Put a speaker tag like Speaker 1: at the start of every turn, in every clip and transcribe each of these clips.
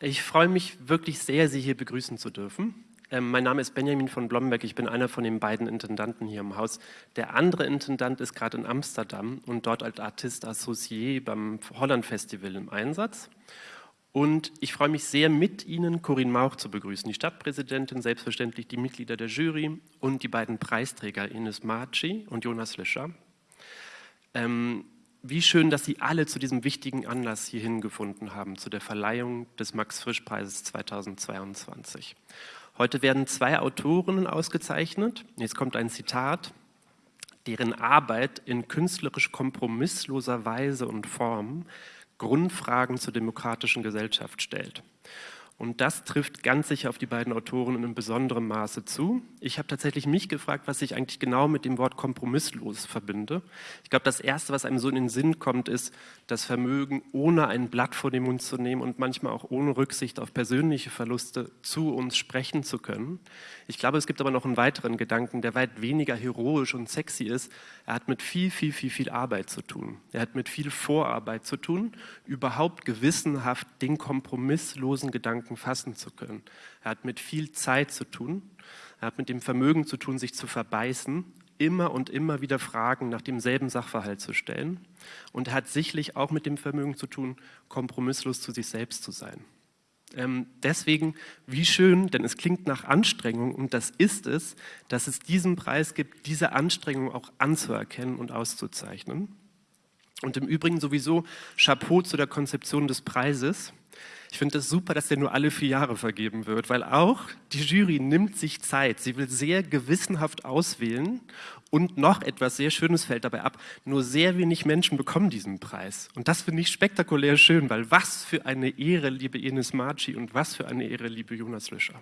Speaker 1: Ich freue mich wirklich sehr, Sie hier begrüßen zu dürfen. Ähm, mein Name ist Benjamin von Blomberg, ich bin einer von den beiden Intendanten hier im Haus. Der andere Intendant ist gerade in Amsterdam und dort als Artist Associé beim Holland Festival im Einsatz. Und ich freue mich sehr, mit Ihnen Corinne Mauch zu begrüßen, die Stadtpräsidentin, selbstverständlich die Mitglieder der Jury und die beiden Preisträger Ines Marci und Jonas Lischer. Ähm, wie schön, dass Sie alle zu diesem wichtigen Anlass hierhin gefunden haben, zu der Verleihung des Max-Frisch-Preises 2022. Heute werden zwei Autorinnen ausgezeichnet. Jetzt kommt ein Zitat, deren Arbeit in künstlerisch kompromissloser Weise und Form Grundfragen zur demokratischen Gesellschaft stellt. Und das trifft ganz sicher auf die beiden Autoren in einem besonderen Maße zu. Ich habe tatsächlich mich gefragt, was ich eigentlich genau mit dem Wort kompromisslos verbinde. Ich glaube, das Erste, was einem so in den Sinn kommt, ist das Vermögen, ohne ein Blatt vor den Mund zu nehmen und manchmal auch ohne Rücksicht auf persönliche Verluste zu uns sprechen zu können. Ich glaube, es gibt aber noch einen weiteren Gedanken, der weit weniger heroisch und sexy ist. Er hat mit viel, viel, viel, viel Arbeit zu tun. Er hat mit viel Vorarbeit zu tun, überhaupt gewissenhaft den kompromisslosen Gedanken fassen zu können. Er hat mit viel Zeit zu tun. Er hat mit dem Vermögen zu tun, sich zu verbeißen, immer und immer wieder Fragen nach demselben Sachverhalt zu stellen. Und er hat sicherlich auch mit dem Vermögen zu tun, kompromisslos zu sich selbst zu sein. Ähm, deswegen, wie schön, denn es klingt nach Anstrengung und das ist es, dass es diesen Preis gibt, diese Anstrengung auch anzuerkennen und auszuzeichnen. Und im Übrigen sowieso Chapeau zu der Konzeption des Preises. Ich finde es das super, dass der nur alle vier Jahre vergeben wird, weil auch die Jury nimmt sich Zeit. Sie will sehr gewissenhaft auswählen und noch etwas sehr Schönes fällt dabei ab. Nur sehr wenig Menschen bekommen diesen Preis. Und das finde ich spektakulär schön, weil was für eine Ehre, liebe Ines Marci und was für eine Ehre, liebe Jonas Löscher.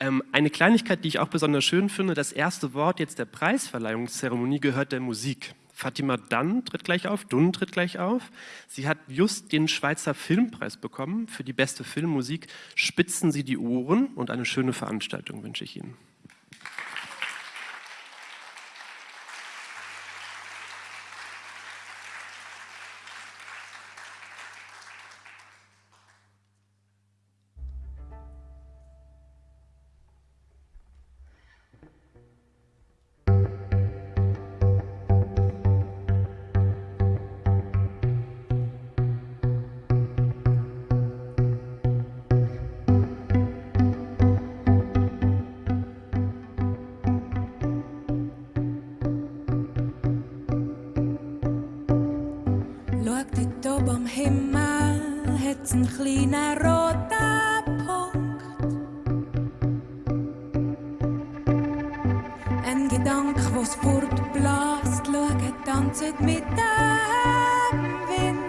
Speaker 1: Ähm, eine Kleinigkeit, die ich auch besonders schön finde, das erste Wort jetzt der Preisverleihungszeremonie gehört der Musik. Fatima Dunn tritt gleich auf, Dunn tritt gleich auf. Sie hat just den Schweizer Filmpreis bekommen für die beste Filmmusik. Spitzen Sie die Ohren und eine schöne Veranstaltung wünsche ich Ihnen.
Speaker 2: Dort oben am Himmel hat es einen kleinen roten Punkt. Ein Gedanke, der wo's fortbläst, schaut, tanzt mit dem Wind.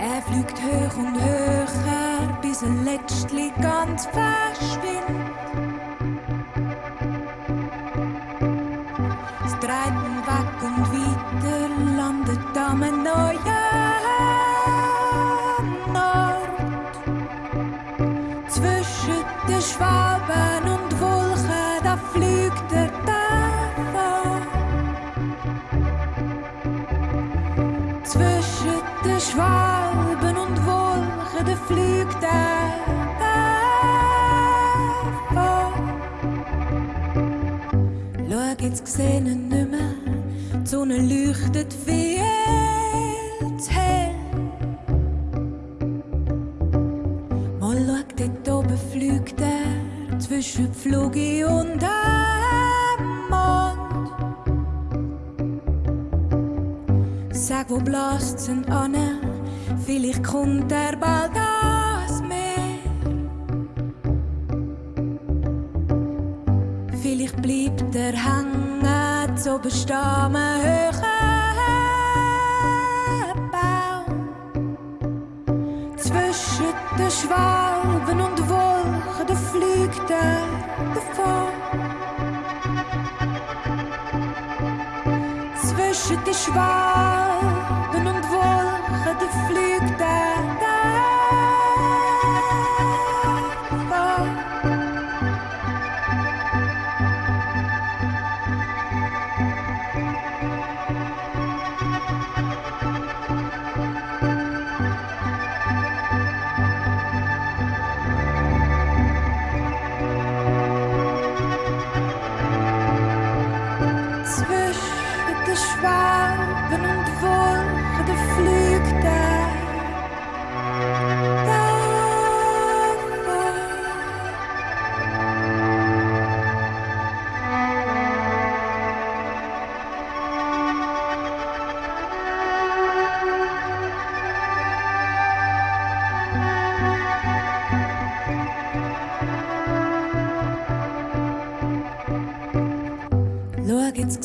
Speaker 2: Er fliegt hoch und höher, bis er letztlich ganz verschwindet.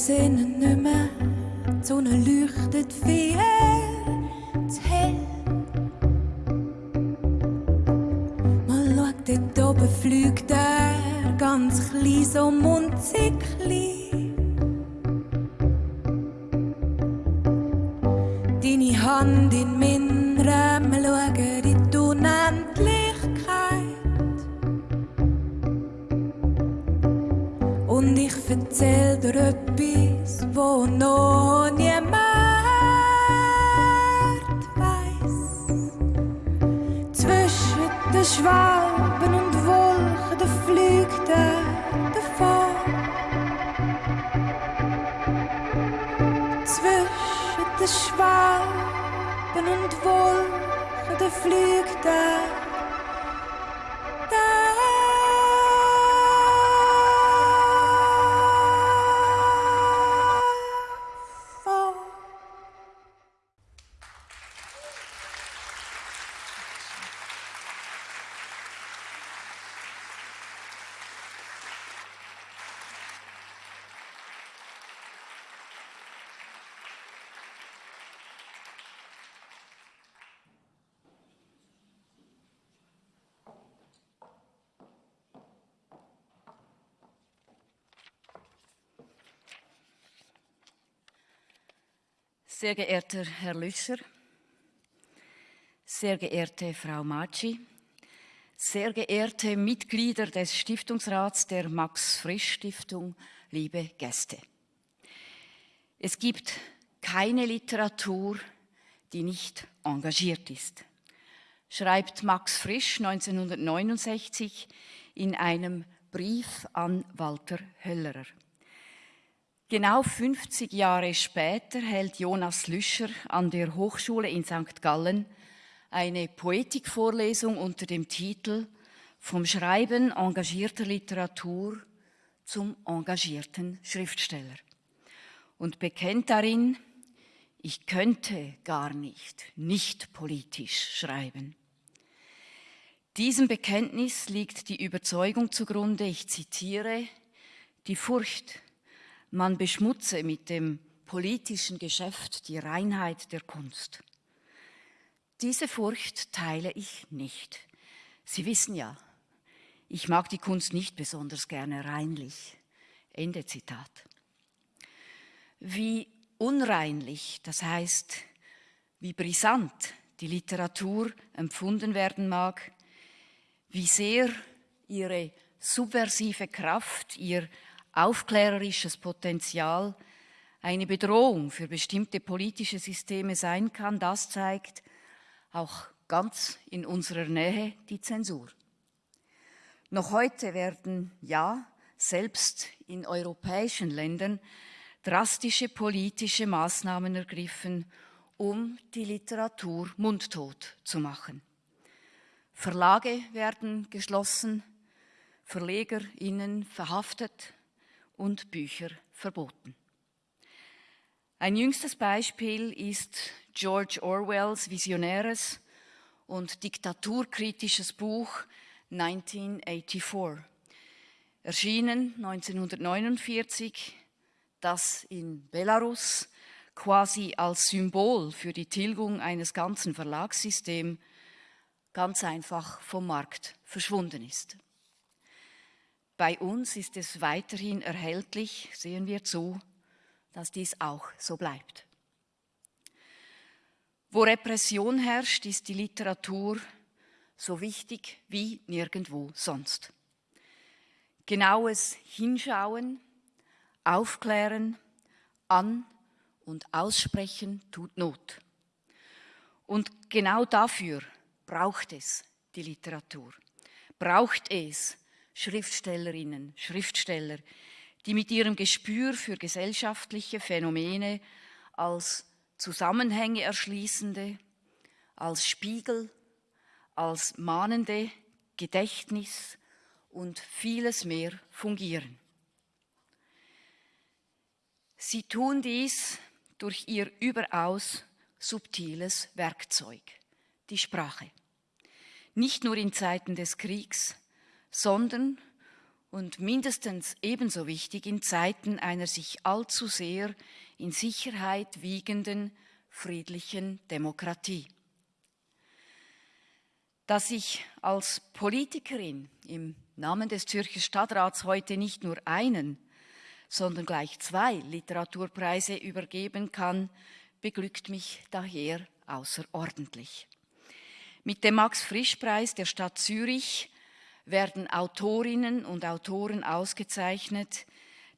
Speaker 2: Sinne nicht mehr. Die Sonne leuchtet viel zu hell. Man schaut, dort oben fliegt er ganz klein, so munzig
Speaker 3: Sehr geehrter Herr Lüscher, sehr geehrte Frau Maci, sehr geehrte Mitglieder des Stiftungsrats der Max Frisch Stiftung, liebe Gäste. Es gibt keine Literatur, die nicht engagiert ist, schreibt Max Frisch 1969 in einem Brief an Walter Höllerer. Genau 50 Jahre später hält Jonas Lüscher an der Hochschule in St. Gallen eine Poetikvorlesung unter dem Titel Vom Schreiben engagierter Literatur zum engagierten Schriftsteller und bekennt darin, ich könnte gar nicht nicht politisch schreiben. Diesem Bekenntnis liegt die Überzeugung zugrunde, ich zitiere, die Furcht, man beschmutze mit dem politischen Geschäft die Reinheit der Kunst. Diese Furcht teile ich nicht. Sie wissen ja, ich mag die Kunst nicht besonders gerne reinlich. Ende Zitat. Wie unreinlich, das heißt, wie brisant die Literatur empfunden werden mag, wie sehr ihre subversive Kraft, ihr aufklärerisches Potenzial eine Bedrohung für bestimmte politische Systeme sein kann, das zeigt auch ganz in unserer Nähe die Zensur. Noch heute werden ja selbst in europäischen Ländern drastische politische Maßnahmen ergriffen, um die Literatur mundtot zu machen. Verlage werden geschlossen, VerlegerInnen verhaftet, und Bücher verboten. Ein jüngstes Beispiel ist George Orwells visionäres und diktaturkritisches Buch 1984, erschienen 1949, das in Belarus quasi als Symbol für die Tilgung eines ganzen Verlagssystems ganz einfach vom Markt verschwunden ist. Bei uns ist es weiterhin erhältlich, sehen wir zu, dass dies auch so bleibt. Wo Repression herrscht, ist die Literatur so wichtig wie nirgendwo sonst. Genaues Hinschauen, Aufklären, An- und Aussprechen tut Not. Und genau dafür braucht es die Literatur. Braucht es Schriftstellerinnen, Schriftsteller, die mit ihrem Gespür für gesellschaftliche Phänomene als Zusammenhänge erschließende, als Spiegel, als mahnende Gedächtnis und vieles mehr fungieren. Sie tun dies durch ihr überaus subtiles Werkzeug, die Sprache. Nicht nur in Zeiten des Kriegs, sondern, und mindestens ebenso wichtig in Zeiten einer sich allzu sehr in Sicherheit wiegenden friedlichen Demokratie. Dass ich als Politikerin im Namen des Zürcher Stadtrats heute nicht nur einen, sondern gleich zwei Literaturpreise übergeben kann, beglückt mich daher außerordentlich. Mit dem Max-Frisch-Preis der Stadt Zürich werden Autorinnen und Autoren ausgezeichnet,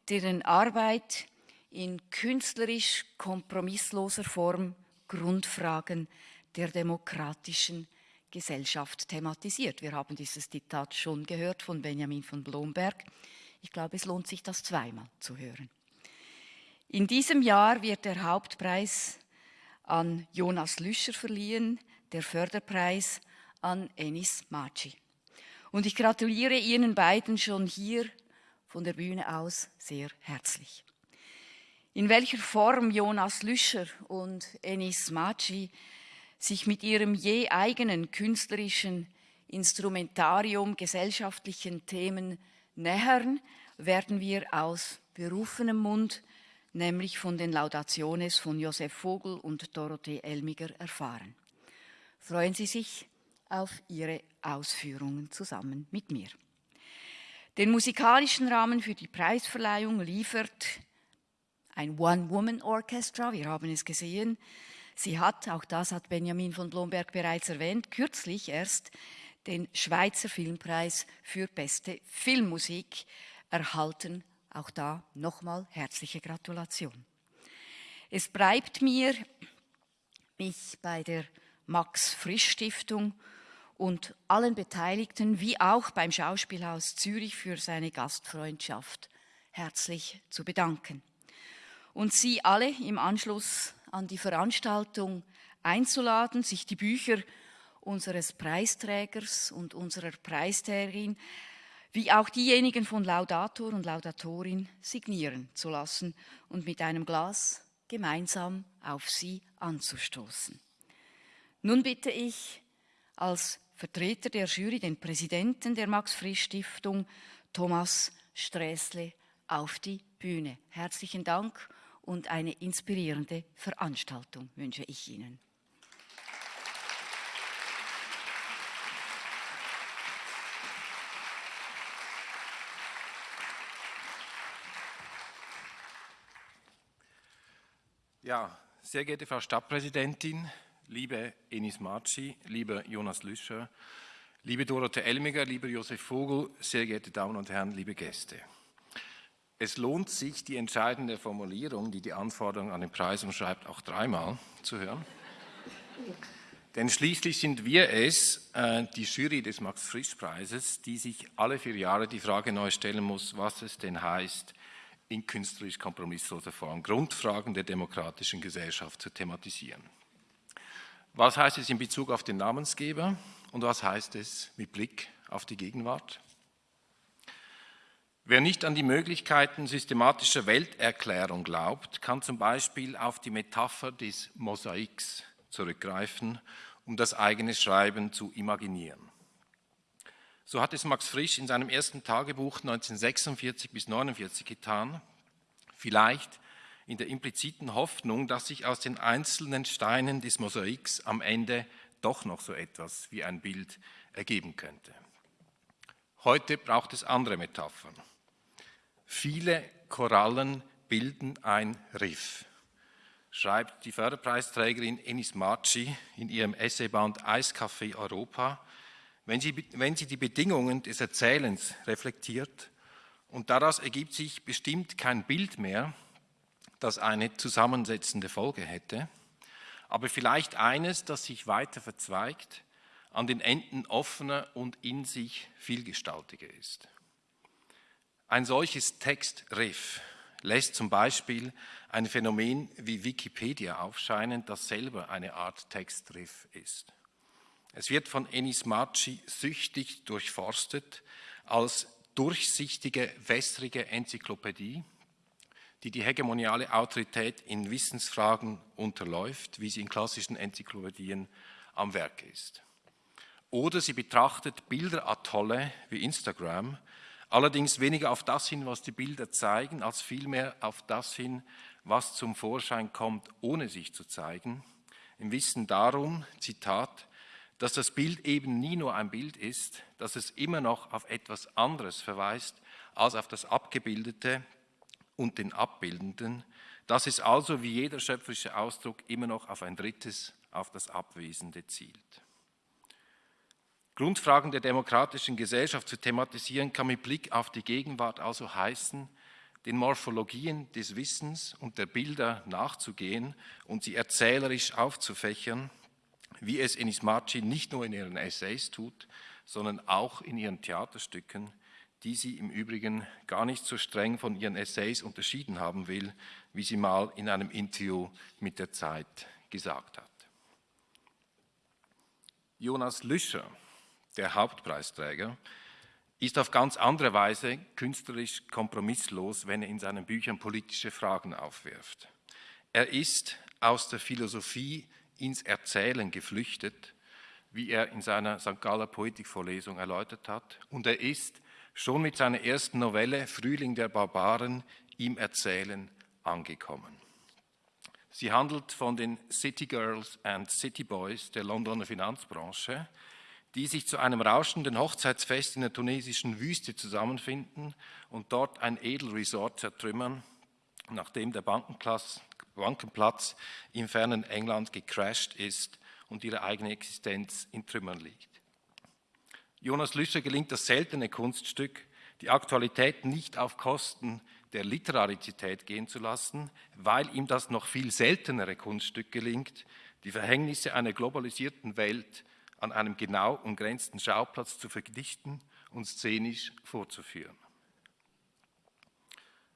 Speaker 3: deren Arbeit in künstlerisch kompromissloser Form Grundfragen der demokratischen Gesellschaft thematisiert. Wir haben dieses Zitat schon gehört von Benjamin von Blomberg. Ich glaube, es lohnt sich, das zweimal zu hören. In diesem Jahr wird der Hauptpreis an Jonas Lüscher verliehen, der Förderpreis an Enis Maci. Und ich gratuliere Ihnen beiden schon hier von der Bühne aus sehr herzlich. In welcher Form Jonas Lüscher und Enis Maci sich mit ihrem je eigenen künstlerischen Instrumentarium gesellschaftlichen Themen nähern, werden wir aus berufenem Mund, nämlich von den Laudationes von Josef Vogel und Dorothee Elmiger erfahren. Freuen Sie sich auf Ihre Ausführungen zusammen mit mir. Den musikalischen Rahmen für die Preisverleihung liefert ein One-Woman-Orchestra, wir haben es gesehen. Sie hat, auch das hat Benjamin von Blomberg bereits erwähnt, kürzlich erst den Schweizer Filmpreis für beste Filmmusik erhalten. Auch da nochmal herzliche Gratulation. Es bleibt mir, mich bei der Max Frisch Stiftung und allen Beteiligten wie auch beim Schauspielhaus Zürich für seine Gastfreundschaft herzlich zu bedanken. Und Sie alle im Anschluss an die Veranstaltung einzuladen, sich die Bücher unseres Preisträgers und unserer Preisträgerin wie auch diejenigen von Laudator und Laudatorin signieren zu lassen und mit einem Glas gemeinsam auf sie anzustoßen. Nun bitte ich als Vertreter der Jury, den Präsidenten der Max-Frisch-Stiftung, Thomas Sträßle, auf die Bühne. Herzlichen Dank und eine inspirierende Veranstaltung wünsche ich Ihnen.
Speaker 4: Ja, sehr geehrte Frau Stadtpräsidentin, liebe Enis Marci, lieber Jonas Lüscher, liebe Dorothee Elmiger, lieber Josef Vogel, sehr geehrte Damen und Herren, liebe Gäste. Es lohnt sich, die entscheidende Formulierung, die die Anforderungen an den Preis umschreibt, auch dreimal zu hören. Denn schließlich sind wir es, äh, die Jury des Max-Frisch-Preises, die sich alle vier Jahre die Frage neu stellen muss, was es denn heißt, in künstlerisch kompromissloser Form Grundfragen der demokratischen Gesellschaft zu thematisieren. Was heißt es in Bezug auf den Namensgeber und was heißt es mit Blick auf die Gegenwart? Wer nicht an die Möglichkeiten systematischer Welterklärung glaubt, kann zum Beispiel auf die Metapher des Mosaiks zurückgreifen, um das eigene Schreiben zu imaginieren. So hat es Max Frisch in seinem ersten Tagebuch 1946 bis 1949 getan, vielleicht in der impliziten Hoffnung, dass sich aus den einzelnen Steinen des Mosaiks am Ende doch noch so etwas wie ein Bild ergeben könnte. Heute braucht es andere Metaphern. Viele Korallen bilden ein Riff, schreibt die Förderpreisträgerin Enis Marci in ihrem Essayband Eiscafé Europa, wenn sie, wenn sie die Bedingungen des Erzählens reflektiert und daraus ergibt sich bestimmt kein Bild mehr, das eine zusammensetzende Folge hätte, aber vielleicht eines, das sich weiter verzweigt, an den Enden offener und in sich vielgestaltiger ist. Ein solches Textriff lässt zum Beispiel ein Phänomen wie Wikipedia aufscheinen, das selber eine Art Textriff ist. Es wird von Enis Maci süchtig durchforstet als durchsichtige, wässrige Enzyklopädie, die die hegemoniale Autorität in Wissensfragen unterläuft, wie sie in klassischen Enzyklopädien am Werk ist. Oder sie betrachtet Bilderatolle wie Instagram Allerdings weniger auf das hin, was die Bilder zeigen, als vielmehr auf das hin, was zum Vorschein kommt, ohne sich zu zeigen. Im Wissen darum, Zitat, dass das Bild eben nie nur ein Bild ist, dass es immer noch auf etwas anderes verweist als auf das Abgebildete und den Abbildenden, dass es also wie jeder schöpferische Ausdruck immer noch auf ein drittes, auf das Abwesende zielt. Grundfragen der demokratischen Gesellschaft zu thematisieren kann mit Blick auf die Gegenwart also heißen, den Morphologien des Wissens und der Bilder nachzugehen und sie erzählerisch aufzufächern, wie es Enis Marci nicht nur in ihren Essays tut, sondern auch in ihren Theaterstücken, die sie im Übrigen gar nicht so streng von ihren Essays unterschieden haben will, wie sie mal in einem Interview mit der Zeit gesagt hat. Jonas Lüscher, der Hauptpreisträger, ist auf ganz andere Weise künstlerisch kompromisslos, wenn er in seinen Büchern politische Fragen aufwirft. Er ist aus der Philosophie ins Erzählen geflüchtet, wie er in seiner St. Galler Poetikvorlesung erläutert hat, und er ist schon mit seiner ersten Novelle Frühling der Barbaren im Erzählen angekommen. Sie handelt von den City Girls and City Boys der Londoner Finanzbranche, die sich zu einem rauschenden Hochzeitsfest in der tunesischen Wüste zusammenfinden und dort ein Edelresort zertrümmern, nachdem der Bankenplatz im fernen England gecrashed ist und ihre eigene Existenz in Trümmern liegt. Jonas Lüscher gelingt das seltene Kunststück, die Aktualität nicht auf Kosten der Literarizität gehen zu lassen, weil ihm das noch viel seltenere Kunststück gelingt, die Verhängnisse einer globalisierten Welt an einem genau umgrenzten Schauplatz zu verdichten und szenisch vorzuführen.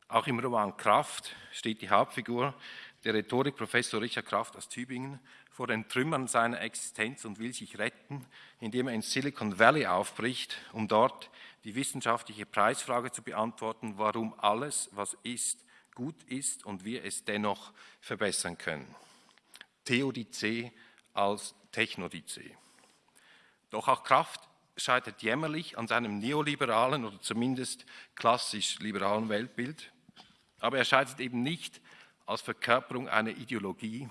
Speaker 4: Auch im Roman Kraft steht die Hauptfigur, der Rhetorikprofessor Richard Kraft aus Tübingen, vor den Trümmern seiner Existenz und will sich retten, indem er in Silicon Valley aufbricht, um dort die wissenschaftliche Preisfrage zu beantworten, warum alles, was ist, gut ist und wir es dennoch verbessern können. Theodizee als Technodizee. Doch auch Kraft scheitert jämmerlich an seinem neoliberalen oder zumindest klassisch liberalen Weltbild. Aber er scheitert eben nicht als Verkörperung einer Ideologie,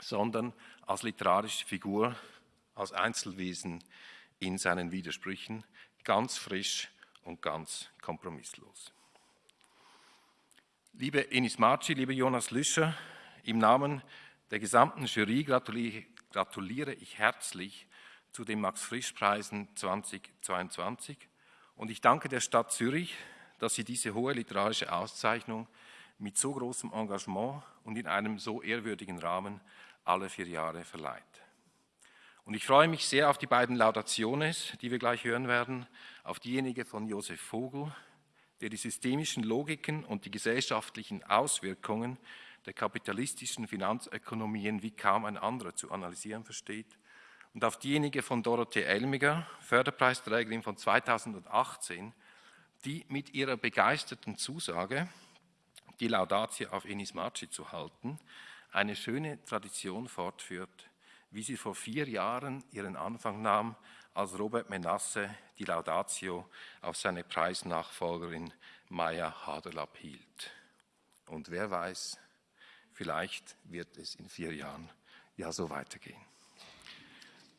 Speaker 4: sondern als literarische Figur, als Einzelwesen in seinen Widersprüchen, ganz frisch und ganz kompromisslos. Liebe Enis Marci, liebe Jonas Lüscher, im Namen der gesamten Jury gratuliere ich herzlich zu den Max-Frisch-Preisen 2022 und ich danke der Stadt Zürich, dass sie diese hohe literarische Auszeichnung mit so großem Engagement und in einem so ehrwürdigen Rahmen alle vier Jahre verleiht. Und ich freue mich sehr auf die beiden Laudationes, die wir gleich hören werden, auf diejenige von Josef Vogel, der die systemischen Logiken und die gesellschaftlichen Auswirkungen der kapitalistischen Finanzökonomien wie kaum ein anderer zu analysieren versteht, und auf diejenige von Dorothee Elmiger, Förderpreisträgerin von 2018, die mit ihrer begeisterten Zusage, die Laudatio auf Enis Marci zu halten, eine schöne Tradition fortführt, wie sie vor vier Jahren ihren Anfang nahm, als Robert Menasse die Laudatio auf seine Preisnachfolgerin Maya Haderlapp hielt. Und wer weiß, vielleicht wird es in vier Jahren ja so weitergehen.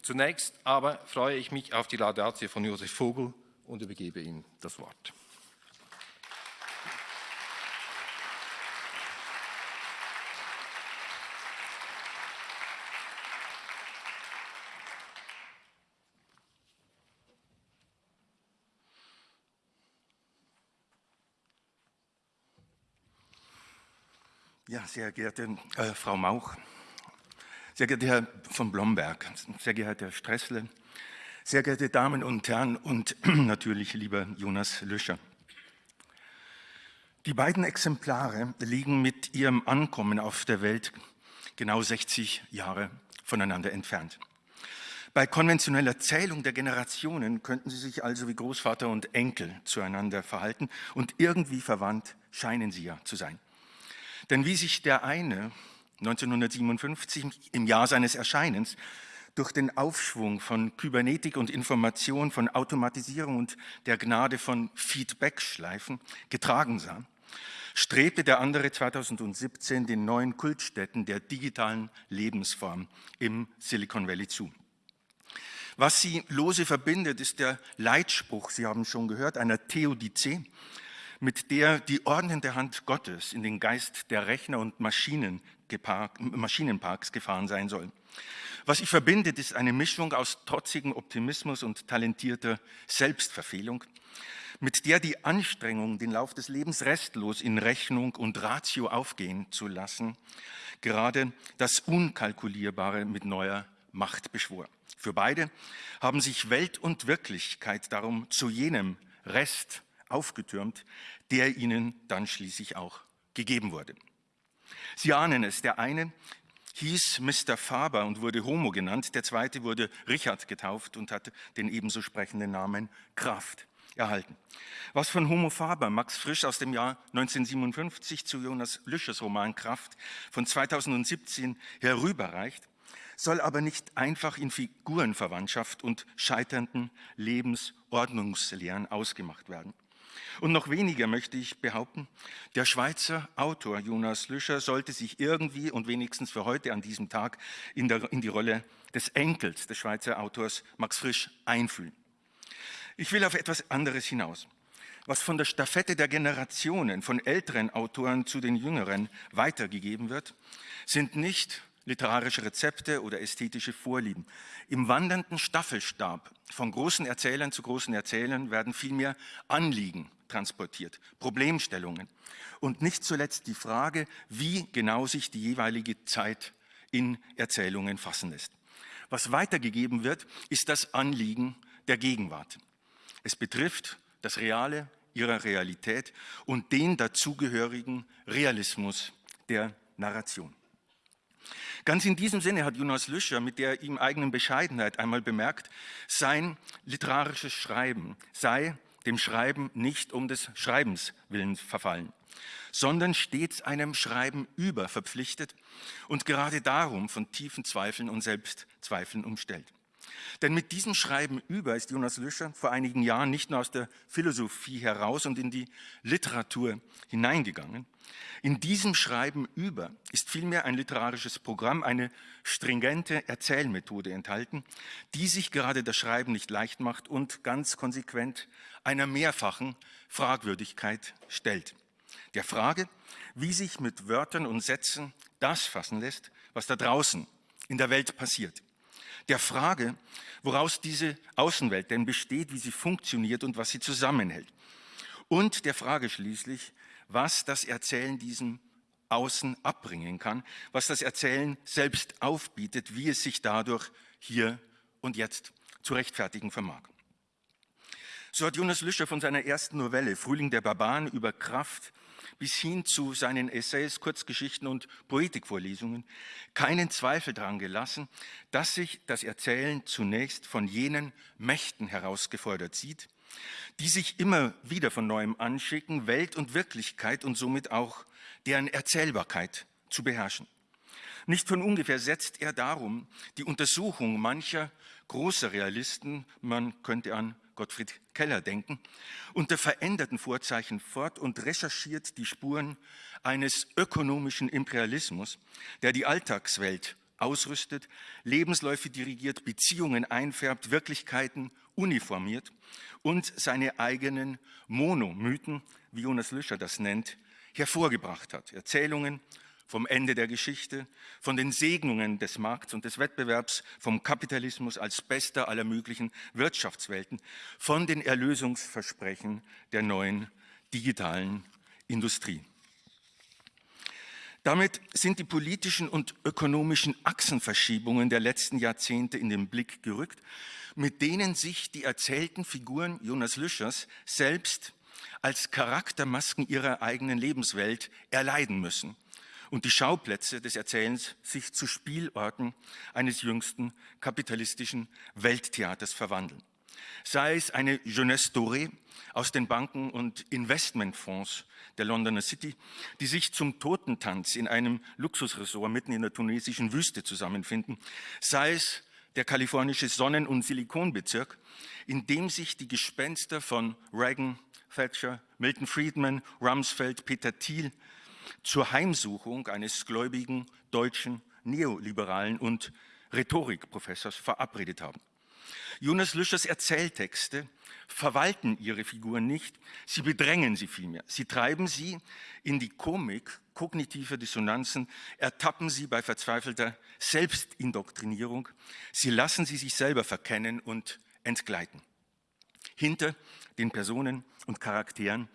Speaker 4: Zunächst aber freue ich mich auf die Laudatio von Josef Vogel und übergebe ihm das Wort.
Speaker 5: Ja, sehr geehrte äh, Frau Mauch, sehr geehrter Herr von Blomberg, sehr geehrter Herr Stressle, sehr geehrte Damen und Herren und natürlich lieber Jonas Löscher. Die beiden Exemplare liegen mit ihrem Ankommen auf der Welt genau 60 Jahre voneinander entfernt. Bei konventioneller Zählung der Generationen könnten sie sich also wie Großvater und Enkel zueinander verhalten und irgendwie verwandt scheinen sie ja zu sein. Denn wie sich der eine 1957 im Jahr seines Erscheinens durch den Aufschwung von Kybernetik und Information, von Automatisierung und der Gnade von Feedback-Schleifen getragen sah, strebte der andere 2017 den neuen Kultstätten der digitalen Lebensform im Silicon Valley zu. Was sie lose verbindet, ist der Leitspruch, Sie haben schon gehört, einer Theodizee, mit der die ordnende Hand Gottes in den Geist der Rechner und Maschinenparks gefahren sein soll. Was sie verbindet, ist eine Mischung aus trotzigem Optimismus und talentierter Selbstverfehlung, mit der die Anstrengung, den Lauf des Lebens restlos in Rechnung und Ratio aufgehen zu lassen, gerade das Unkalkulierbare mit neuer Macht beschwor. Für beide haben sich Welt und Wirklichkeit darum zu jenem Rest aufgetürmt, der ihnen dann schließlich auch gegeben wurde. Sie ahnen es, der eine hieß Mr. Faber und wurde Homo genannt. Der zweite wurde Richard getauft und hatte den ebenso sprechenden Namen Kraft erhalten. Was von Homo Faber Max Frisch aus dem Jahr 1957 zu Jonas Lüschers Roman Kraft von 2017 herüberreicht, soll aber nicht einfach in Figurenverwandtschaft und scheiternden Lebensordnungslehren ausgemacht werden. Und noch weniger möchte ich behaupten, der Schweizer Autor Jonas Lüscher sollte sich irgendwie und wenigstens für heute an diesem Tag in, der, in die Rolle des Enkels des Schweizer Autors Max Frisch einfühlen. Ich will auf etwas anderes hinaus. Was von der Staffette der Generationen von älteren Autoren zu den jüngeren weitergegeben wird, sind nicht literarische Rezepte oder ästhetische Vorlieben. Im wandernden Staffelstab von großen Erzählern zu großen Erzählern werden vielmehr Anliegen transportiert, Problemstellungen und nicht zuletzt die Frage, wie genau sich die jeweilige Zeit in Erzählungen fassen lässt. Was weitergegeben wird, ist das Anliegen der Gegenwart. Es betrifft das Reale ihrer Realität und den dazugehörigen Realismus der Narration. Ganz in diesem Sinne hat Jonas Lüscher mit der ihm eigenen Bescheidenheit einmal bemerkt, sein literarisches Schreiben sei dem Schreiben nicht um des Schreibens willen verfallen, sondern stets einem Schreiben über verpflichtet und gerade darum von tiefen Zweifeln und Selbstzweifeln umstellt. Denn mit diesem Schreiben über ist Jonas Lüscher vor einigen Jahren nicht nur aus der Philosophie heraus und in die Literatur hineingegangen. In diesem Schreiben über ist vielmehr ein literarisches Programm, eine stringente Erzählmethode enthalten, die sich gerade das Schreiben nicht leicht macht und ganz konsequent einer mehrfachen Fragwürdigkeit stellt. Der Frage, wie sich mit Wörtern und Sätzen das fassen lässt, was da draußen in der Welt passiert der Frage, woraus diese Außenwelt denn besteht, wie sie funktioniert und was sie zusammenhält. Und der Frage schließlich, was das Erzählen diesem Außen abbringen kann, was das Erzählen selbst aufbietet, wie es sich dadurch hier und jetzt zu rechtfertigen vermag. So hat Jonas Lüscher von seiner ersten Novelle Frühling der Barbaren über Kraft bis hin zu seinen Essays, Kurzgeschichten und Poetikvorlesungen keinen Zweifel daran gelassen, dass sich das Erzählen zunächst von jenen Mächten herausgefordert sieht, die sich immer wieder von neuem anschicken, Welt und Wirklichkeit und somit auch deren Erzählbarkeit zu beherrschen. Nicht von ungefähr setzt er darum die Untersuchung mancher großer Realisten, man könnte an Gottfried Keller denken, unter veränderten Vorzeichen fort und recherchiert die Spuren eines ökonomischen Imperialismus, der die Alltagswelt ausrüstet, Lebensläufe dirigiert, Beziehungen einfärbt, Wirklichkeiten uniformiert und seine eigenen Monomythen, wie Jonas Lüscher das nennt, hervorgebracht hat. Erzählungen vom Ende der Geschichte, von den Segnungen des Markts und des Wettbewerbs, vom Kapitalismus als bester aller möglichen Wirtschaftswelten, von den Erlösungsversprechen der neuen digitalen Industrie. Damit sind die politischen und ökonomischen Achsenverschiebungen der letzten Jahrzehnte in den Blick gerückt, mit denen sich die erzählten Figuren Jonas Lüschers selbst als Charaktermasken ihrer eigenen Lebenswelt erleiden müssen und die Schauplätze des Erzählens sich zu Spielorten eines jüngsten kapitalistischen Welttheaters verwandeln. Sei es eine Jeunesse dorée aus den Banken und Investmentfonds der Londoner City, die sich zum Totentanz in einem Luxusresort mitten in der tunesischen Wüste zusammenfinden, sei es der kalifornische Sonnen- und Silikonbezirk, in dem sich die Gespenster von Reagan, Thatcher, Milton Friedman, Rumsfeld, Peter Thiel zur Heimsuchung eines gläubigen deutschen Neoliberalen und Rhetorikprofessors verabredet haben. Jonas Lüschers Erzähltexte verwalten ihre Figuren nicht, sie bedrängen sie vielmehr. Sie treiben sie in die Komik kognitive Dissonanzen, ertappen sie bei verzweifelter Selbstindoktrinierung, sie lassen sie sich selber verkennen und entgleiten. Hinter den Personen und Charakteren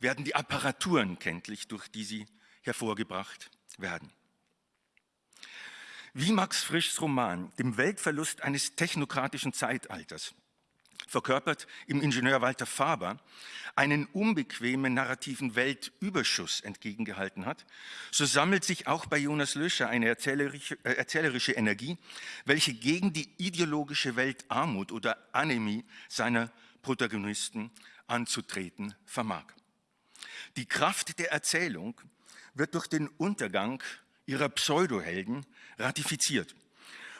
Speaker 5: werden die Apparaturen kenntlich, durch die sie hervorgebracht werden. Wie Max Frischs Roman dem Weltverlust eines technokratischen Zeitalters verkörpert im Ingenieur Walter Faber einen unbequemen narrativen Weltüberschuss entgegengehalten hat, so sammelt sich auch bei Jonas Löscher eine erzählerische, äh, erzählerische Energie, welche gegen die ideologische Weltarmut oder Anämie seiner Protagonisten anzutreten vermag. Die Kraft der Erzählung wird durch den Untergang ihrer Pseudohelden ratifiziert.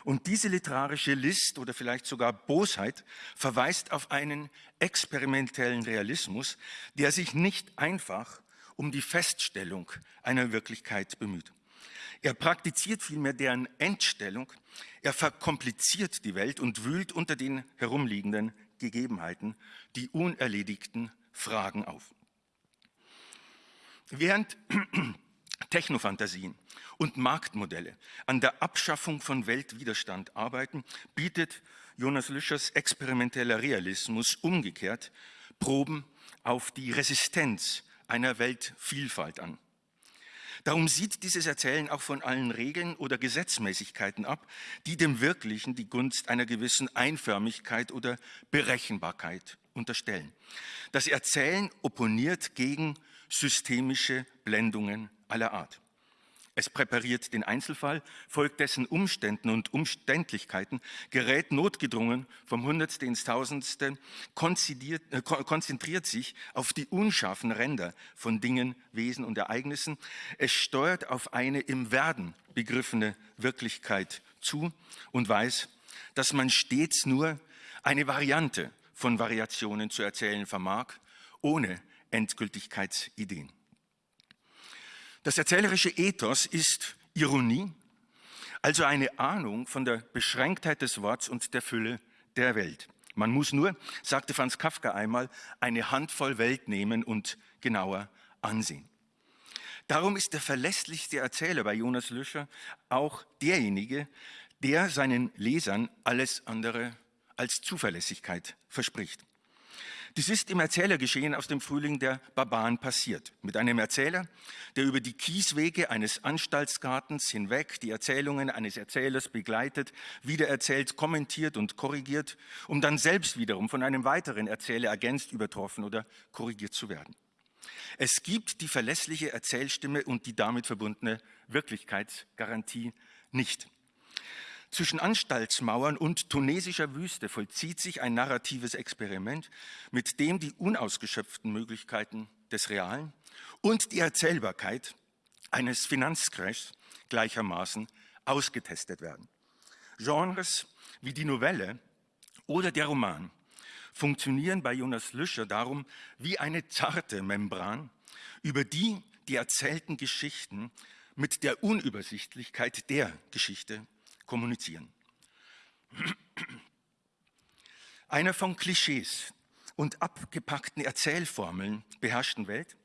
Speaker 5: Und diese literarische List oder vielleicht sogar Bosheit verweist auf einen experimentellen Realismus, der sich nicht einfach um die Feststellung einer Wirklichkeit bemüht. Er praktiziert vielmehr deren Entstellung, er verkompliziert die Welt und wühlt unter den herumliegenden Gegebenheiten die unerledigten Fragen auf. Während Technofantasien und Marktmodelle an der Abschaffung von Weltwiderstand arbeiten, bietet Jonas Lüschers experimenteller Realismus umgekehrt Proben auf die Resistenz einer Weltvielfalt an. Darum sieht dieses Erzählen auch von allen Regeln oder Gesetzmäßigkeiten ab, die dem Wirklichen die Gunst einer gewissen Einförmigkeit oder Berechenbarkeit unterstellen. Das Erzählen opponiert gegen systemische Blendungen aller Art. Es präpariert den Einzelfall, folgt dessen Umständen und Umständlichkeiten, gerät notgedrungen vom Hundertste ins Tausendste, äh, konzentriert sich auf die unscharfen Ränder von Dingen, Wesen und Ereignissen. Es steuert auf eine im Werden begriffene Wirklichkeit zu und weiß, dass man stets nur eine Variante von Variationen zu erzählen vermag, ohne Endgültigkeitsideen. Das erzählerische Ethos ist Ironie, also eine Ahnung von der Beschränktheit des Worts und der Fülle der Welt. Man muss nur, sagte Franz Kafka einmal, eine Handvoll Welt nehmen und genauer ansehen. Darum ist der verlässlichste Erzähler bei Jonas Lüscher auch derjenige, der seinen Lesern alles andere als Zuverlässigkeit verspricht. Dies ist im Erzählergeschehen aus dem Frühling der Barbaren passiert. Mit einem Erzähler, der über die Kieswege eines Anstaltsgartens hinweg die Erzählungen eines Erzählers begleitet, wiedererzählt, kommentiert und korrigiert, um dann selbst wiederum von einem weiteren Erzähler ergänzt, übertroffen oder korrigiert zu werden. Es gibt die verlässliche Erzählstimme und die damit verbundene Wirklichkeitsgarantie nicht. Zwischen Anstaltsmauern und tunesischer Wüste vollzieht sich ein narratives Experiment, mit dem die unausgeschöpften Möglichkeiten des Realen und die Erzählbarkeit eines Finanzcrashs gleichermaßen ausgetestet werden. Genres wie die Novelle oder der Roman funktionieren bei Jonas Lüscher darum wie eine zarte Membran, über die die erzählten Geschichten mit der Unübersichtlichkeit der Geschichte kommunizieren. Einer von Klischees und abgepackten Erzählformeln beherrschten Welt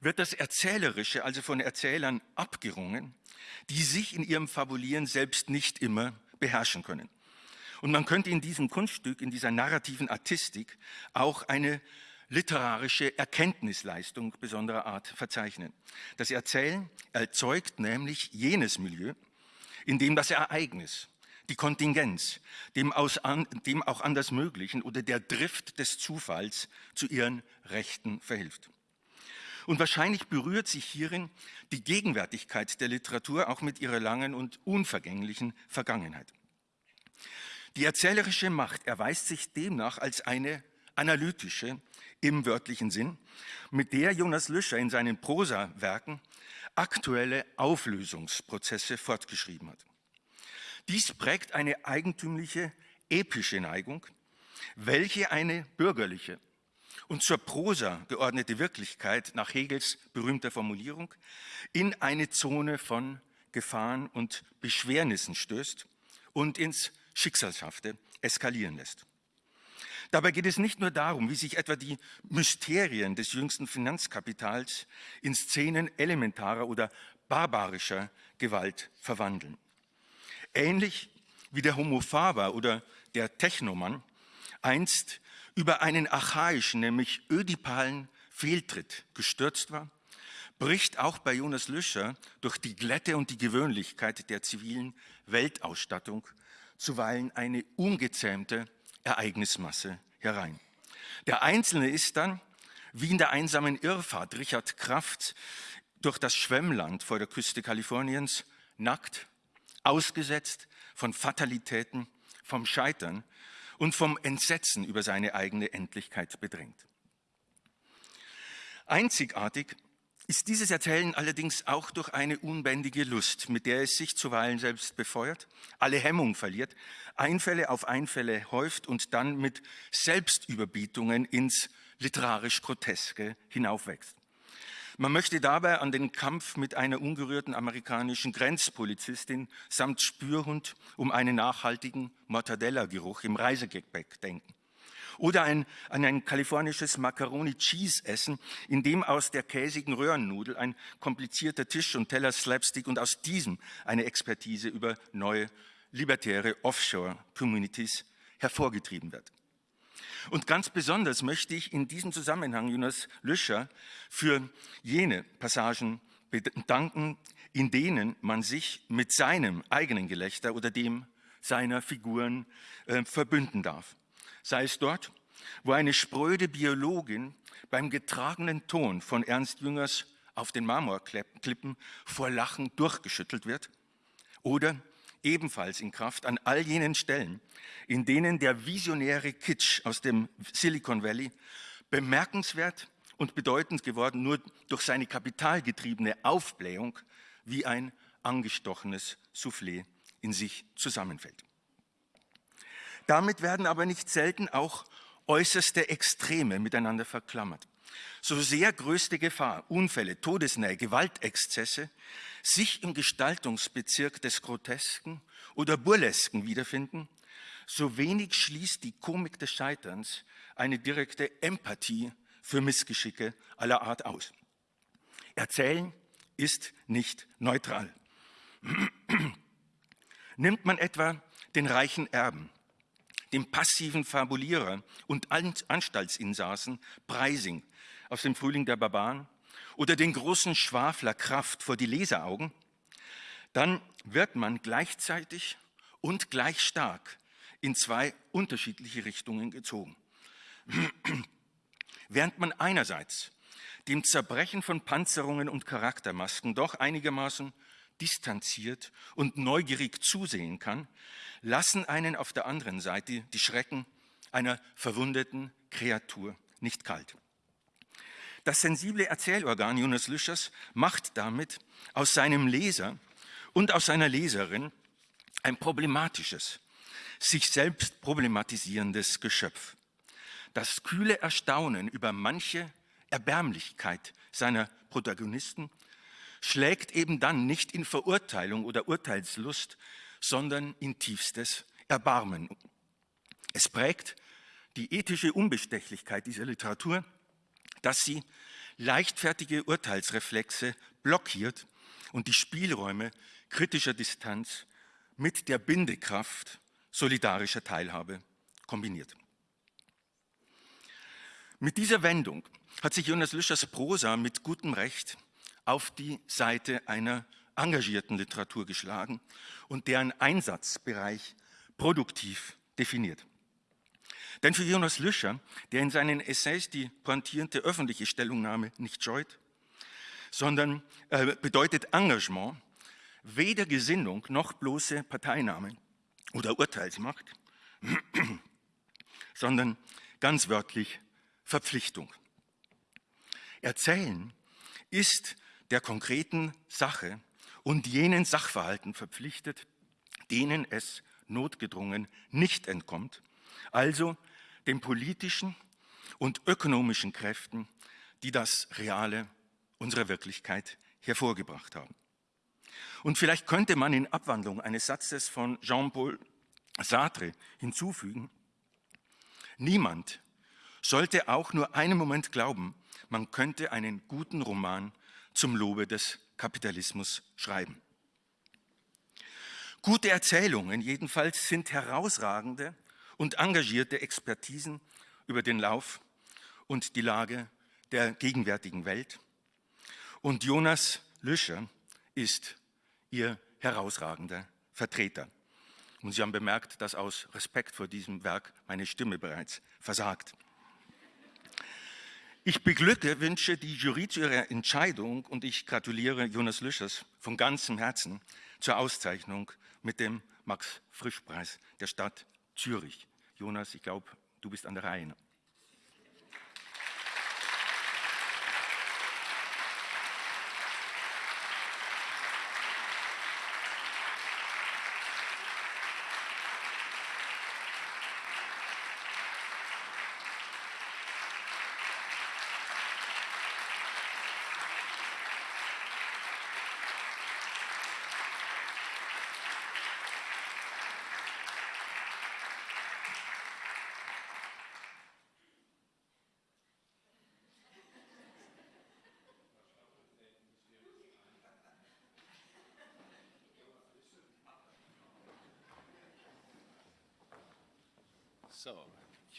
Speaker 5: wird das Erzählerische also von Erzählern abgerungen, die sich in ihrem Fabulieren selbst nicht immer beherrschen können. Und man könnte in diesem Kunststück, in dieser narrativen Artistik auch eine literarische Erkenntnisleistung besonderer Art verzeichnen. Das Erzählen erzeugt nämlich jenes Milieu, indem das Ereignis, die Kontingenz, dem, aus dem auch anders Möglichen oder der Drift des Zufalls zu ihren Rechten verhilft. Und wahrscheinlich berührt sich hierin die Gegenwärtigkeit der Literatur auch mit ihrer langen und unvergänglichen Vergangenheit. Die erzählerische Macht erweist sich demnach als eine analytische im wörtlichen Sinn, mit der Jonas Lüscher in seinen Prosawerken aktuelle Auflösungsprozesse fortgeschrieben hat. Dies prägt eine eigentümliche, epische Neigung, welche eine bürgerliche und zur Prosa geordnete Wirklichkeit nach Hegels berühmter Formulierung in eine Zone von Gefahren und Beschwernissen stößt und ins Schicksalshafte eskalieren lässt. Dabei geht es nicht nur darum, wie sich etwa die Mysterien des jüngsten Finanzkapitals in Szenen elementarer oder barbarischer Gewalt verwandeln. Ähnlich wie der Homo faber oder der Technomann einst über einen archaischen, nämlich ödipalen Fehltritt gestürzt war, bricht auch bei Jonas Lüscher durch die Glätte und die Gewöhnlichkeit der zivilen Weltausstattung zuweilen eine ungezähmte Ereignismasse herein. Der Einzelne ist dann, wie in der einsamen Irrfahrt Richard Kraft durch das Schwemmland vor der Küste Kaliforniens, nackt, ausgesetzt von Fatalitäten, vom Scheitern und vom Entsetzen über seine eigene Endlichkeit bedrängt. Einzigartig ist dieses Erzählen allerdings auch durch eine unbändige Lust, mit der es sich zuweilen selbst befeuert, alle Hemmung verliert, Einfälle auf Einfälle häuft und dann mit Selbstüberbietungen ins literarisch Groteske hinaufwächst. Man möchte dabei an den Kampf mit einer ungerührten amerikanischen Grenzpolizistin samt Spürhund um einen nachhaltigen Mortadella-Geruch im Reisegepäck denken. Oder ein, ein kalifornisches Macaroni-Cheese-Essen, in dem aus der käsigen Röhrennudel ein komplizierter Tisch und Teller Slapstick und aus diesem eine Expertise über neue libertäre Offshore-Communities hervorgetrieben wird. Und ganz besonders möchte ich in diesem Zusammenhang Jonas Lüscher für jene Passagen bedanken, in denen man sich mit seinem eigenen Gelächter oder dem seiner Figuren äh, verbünden darf. Sei es dort, wo eine spröde Biologin beim getragenen Ton von Ernst Jüngers auf den Marmorklippen vor Lachen durchgeschüttelt wird, oder ebenfalls in Kraft an all jenen Stellen, in denen der visionäre Kitsch aus dem Silicon Valley bemerkenswert und bedeutend geworden nur durch seine kapitalgetriebene Aufblähung wie ein angestochenes Soufflé in sich zusammenfällt. Damit werden aber nicht selten auch äußerste Extreme miteinander verklammert. So sehr größte Gefahr, Unfälle, Todesnähe, Gewaltexzesse sich im Gestaltungsbezirk des Grotesken oder Burlesken wiederfinden, so wenig schließt die Komik des Scheiterns eine direkte Empathie für Missgeschicke aller Art aus. Erzählen ist nicht neutral. Nimmt man etwa den reichen Erben, den passiven Fabulierer und Anstaltsinsassen Preising aus dem Frühling der Barbaren oder den großen Schwafler Kraft vor die Leseraugen, dann wird man gleichzeitig und gleich stark in zwei unterschiedliche Richtungen gezogen. Während man einerseits dem Zerbrechen von Panzerungen und Charaktermasken doch einigermaßen distanziert und neugierig zusehen kann, lassen einen auf der anderen Seite die Schrecken einer verwundeten Kreatur nicht kalt. Das sensible Erzählorgan Jonas Lüschers macht damit aus seinem Leser und aus seiner Leserin ein problematisches, sich selbst problematisierendes Geschöpf. Das kühle Erstaunen über manche Erbärmlichkeit seiner Protagonisten schlägt eben dann nicht in Verurteilung oder Urteilslust, sondern in tiefstes Erbarmen. Es prägt die ethische Unbestechlichkeit dieser Literatur, dass sie leichtfertige Urteilsreflexe blockiert und die Spielräume kritischer Distanz mit der Bindekraft solidarischer Teilhabe kombiniert. Mit dieser Wendung hat sich Jonas Lüschers Prosa mit gutem Recht auf die Seite einer engagierten Literatur geschlagen und deren Einsatzbereich produktiv definiert. Denn für Jonas Lüscher, der in seinen Essays die pointierende öffentliche Stellungnahme nicht scheut, sondern äh, bedeutet Engagement weder Gesinnung noch bloße Parteinahme oder Urteilsmacht, sondern ganz wörtlich Verpflichtung. Erzählen ist der konkreten Sache und jenen Sachverhalten verpflichtet, denen es notgedrungen nicht entkommt, also den politischen und ökonomischen Kräften, die das Reale unserer Wirklichkeit hervorgebracht haben. Und vielleicht könnte man in Abwandlung eines Satzes von Jean-Paul Sartre hinzufügen, niemand sollte auch nur einen Moment glauben, man könnte einen guten Roman zum Lobe des Kapitalismus schreiben. Gute Erzählungen jedenfalls sind herausragende und engagierte Expertisen über den Lauf und die Lage der gegenwärtigen Welt. Und Jonas Lüscher ist ihr herausragender Vertreter. Und Sie haben bemerkt, dass aus Respekt vor diesem Werk meine Stimme bereits versagt. Ich beglückwünsche die Jury zu ihrer Entscheidung und ich gratuliere Jonas Lüschers von ganzem Herzen zur Auszeichnung mit dem Max-Frisch-Preis der Stadt Zürich. Jonas, ich glaube, du bist an der Reihe.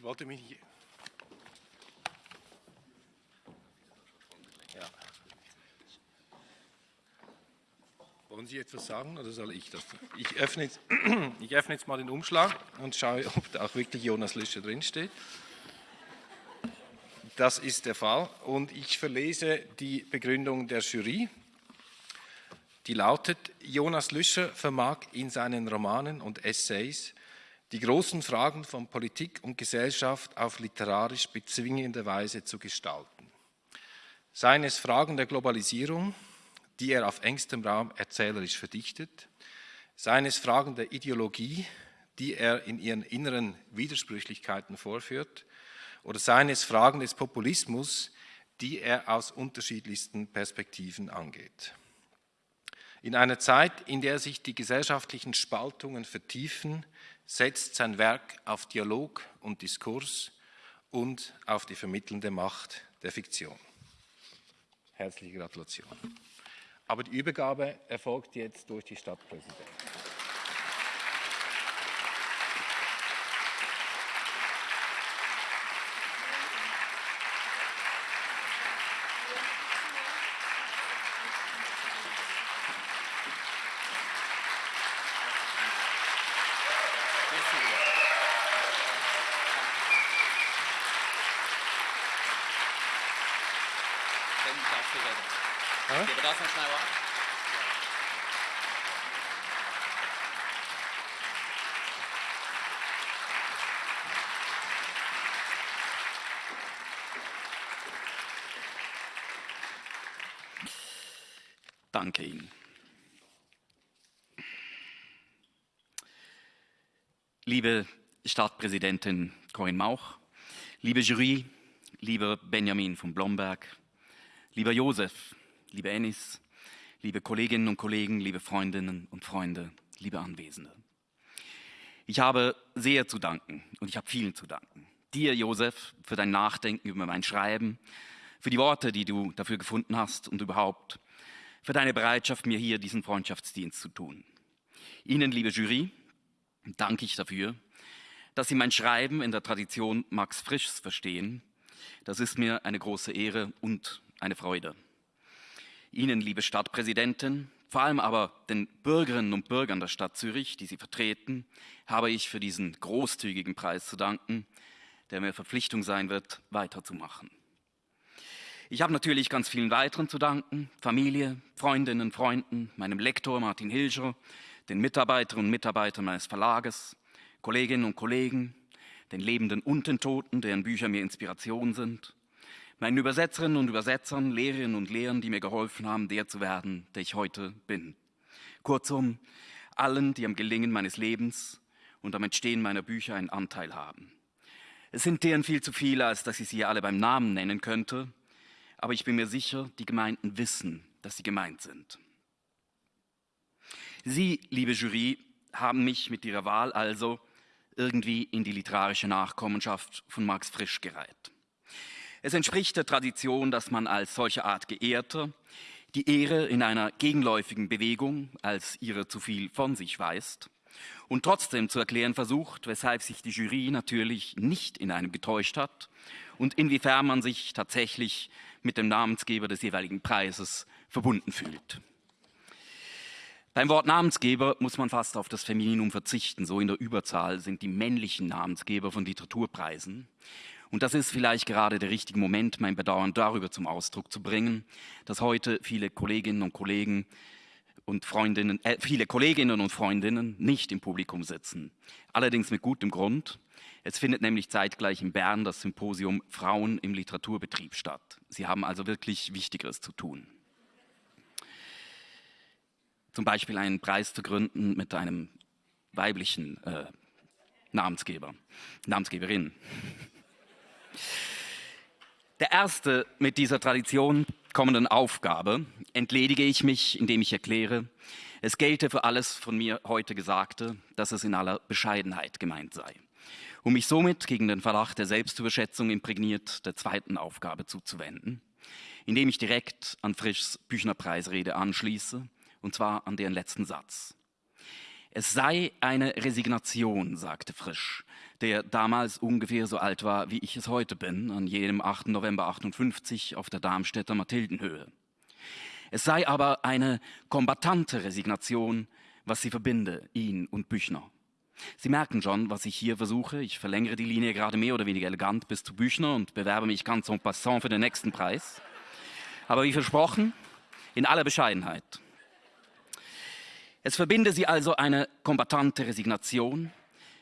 Speaker 4: Wollte mich. Ja. Wollen Sie etwas sagen oder soll ich das? Ich öffne jetzt, ich öffne jetzt mal den Umschlag und schaue, ob da auch wirklich Jonas Lüscher drinsteht. Das ist der Fall und ich verlese die Begründung der Jury. Die lautet, Jonas Lüscher vermag in seinen Romanen und Essays die großen Fragen von Politik und Gesellschaft auf literarisch bezwingende Weise zu gestalten. Seien es Fragen der Globalisierung, die er auf engstem Raum erzählerisch verdichtet, seien es Fragen der Ideologie, die er in ihren inneren Widersprüchlichkeiten vorführt, oder seien es Fragen des Populismus, die er aus unterschiedlichsten Perspektiven angeht. In einer Zeit, in der sich die gesellschaftlichen Spaltungen vertiefen, setzt sein Werk auf Dialog und Diskurs und auf die vermittelnde Macht der Fiktion. Herzliche Gratulation. Aber die Übergabe erfolgt jetzt durch die Stadtpräsidentin.
Speaker 6: Danke Ihnen. Liebe Stadtpräsidentin Corinne Mauch, liebe Jury, lieber Benjamin von Blomberg, lieber Josef, liebe Ennis, liebe Kolleginnen und Kollegen, liebe Freundinnen und Freunde, liebe Anwesende. Ich habe sehr zu danken und ich habe vielen zu danken. Dir, Josef, für dein Nachdenken über mein Schreiben, für die Worte, die du dafür gefunden hast und überhaupt für deine Bereitschaft, mir hier diesen Freundschaftsdienst zu tun. Ihnen, liebe Jury, danke ich dafür, dass Sie mein Schreiben in der Tradition Max Frischs verstehen. Das ist mir eine große Ehre und eine Freude. Ihnen, liebe Stadtpräsidentin, vor allem aber den Bürgerinnen und Bürgern der Stadt Zürich, die Sie vertreten, habe ich für diesen großzügigen Preis zu danken, der mir Verpflichtung sein wird, weiterzumachen. Ich habe natürlich ganz vielen weiteren zu danken, Familie, Freundinnen, Freunden, meinem Lektor Martin Hilscher, den Mitarbeiterinnen und Mitarbeitern meines Verlages, Kolleginnen und Kollegen, den Lebenden und den Toten, deren Bücher mir Inspiration sind, meinen Übersetzerinnen und Übersetzern, Lehrerinnen und Lehrern, die mir geholfen haben, der zu werden, der ich heute bin. Kurzum, allen, die am Gelingen meines Lebens und am Entstehen meiner Bücher einen Anteil haben. Es sind deren viel zu viele, als dass ich sie alle beim Namen nennen könnte, aber ich bin mir sicher, die Gemeinden wissen, dass sie gemeint sind. Sie, liebe Jury, haben mich mit Ihrer Wahl also irgendwie in die literarische Nachkommenschaft von Max Frisch gereiht. Es entspricht der Tradition, dass man als solche Art Geehrter die Ehre in einer gegenläufigen Bewegung als ihre zu viel von sich weist und trotzdem zu erklären versucht, weshalb sich die Jury natürlich nicht in einem getäuscht hat und inwiefern man sich tatsächlich mit dem Namensgeber des jeweiligen Preises verbunden fühlt. Beim Wort Namensgeber muss man fast auf das Femininum verzichten. So in der Überzahl sind die männlichen Namensgeber von Literaturpreisen. Und das ist vielleicht gerade der richtige Moment, mein Bedauern darüber zum Ausdruck zu bringen, dass heute viele Kolleginnen und Kollegen und Freundinnen, äh, viele Kolleginnen und Freundinnen nicht im Publikum sitzen. Allerdings mit gutem Grund. Es findet nämlich zeitgleich in Bern das Symposium Frauen im Literaturbetrieb statt. Sie haben also wirklich Wichtigeres zu tun zum Beispiel einen Preis zu gründen mit einem weiblichen äh, Namensgeber, Namensgeberin. Der erste mit dieser Tradition kommenden Aufgabe entledige ich mich, indem ich erkläre, es gelte für alles von mir heute Gesagte, dass es in aller Bescheidenheit gemeint sei, um mich somit gegen den Verdacht der Selbstüberschätzung imprägniert der zweiten Aufgabe zuzuwenden, indem ich direkt an Frischs Büchnerpreisrede anschließe und zwar an deren letzten Satz. Es sei eine Resignation, sagte Frisch, der damals ungefähr so alt war, wie ich es heute bin, an jenem 8. November 58 auf der Darmstädter Mathildenhöhe. Es sei aber eine kombatante Resignation, was sie verbinde, ihn und Büchner. Sie merken schon, was ich hier versuche. Ich verlängere die Linie gerade mehr oder weniger elegant bis zu Büchner und bewerbe mich ganz en passant für den nächsten Preis. Aber wie versprochen, in aller Bescheidenheit. Es verbinde sie also eine kombatante Resignation,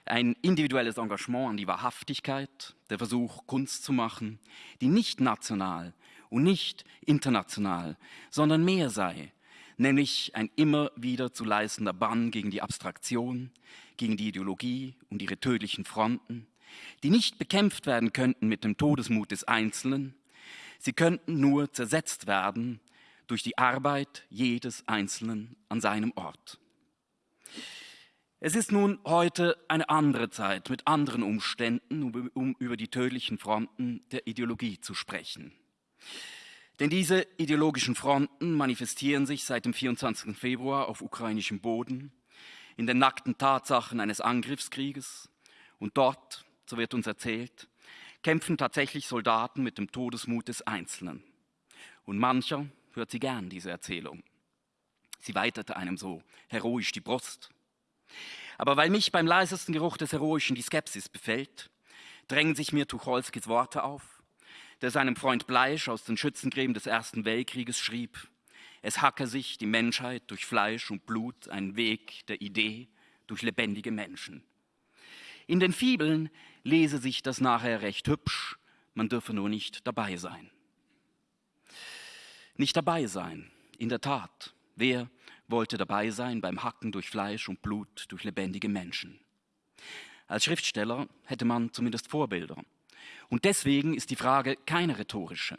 Speaker 6: ein individuelles Engagement an die Wahrhaftigkeit, der Versuch, Kunst zu machen, die nicht national und nicht international, sondern mehr sei, nämlich ein immer wieder zu leistender Bann gegen die Abstraktion, gegen die Ideologie und ihre tödlichen Fronten, die nicht bekämpft werden könnten mit dem Todesmut des Einzelnen, sie könnten nur zersetzt werden durch die Arbeit jedes Einzelnen an seinem Ort. Es ist nun heute eine andere Zeit mit anderen Umständen, um über die tödlichen Fronten der Ideologie zu sprechen. Denn diese ideologischen Fronten manifestieren sich seit dem 24. Februar auf ukrainischem Boden, in den nackten Tatsachen eines Angriffskrieges. Und dort, so wird uns erzählt, kämpfen tatsächlich Soldaten mit dem Todesmut des Einzelnen. Und mancher hört sie gern, diese Erzählung. Sie weitete einem so heroisch die Brust. Aber weil mich beim leisesten Geruch des Heroischen die Skepsis befällt, drängen sich mir Tucholskis Worte auf, der seinem Freund Bleisch aus den Schützengräben des Ersten Weltkrieges schrieb, es hacke sich die Menschheit durch Fleisch und Blut einen Weg der Idee durch lebendige Menschen. In den Fibeln lese sich das nachher recht hübsch, man dürfe nur nicht dabei sein. Nicht dabei sein, in der Tat. Wer wollte dabei sein beim Hacken durch Fleisch und Blut durch lebendige Menschen? Als Schriftsteller hätte man zumindest Vorbilder. Und deswegen ist die Frage keine rhetorische.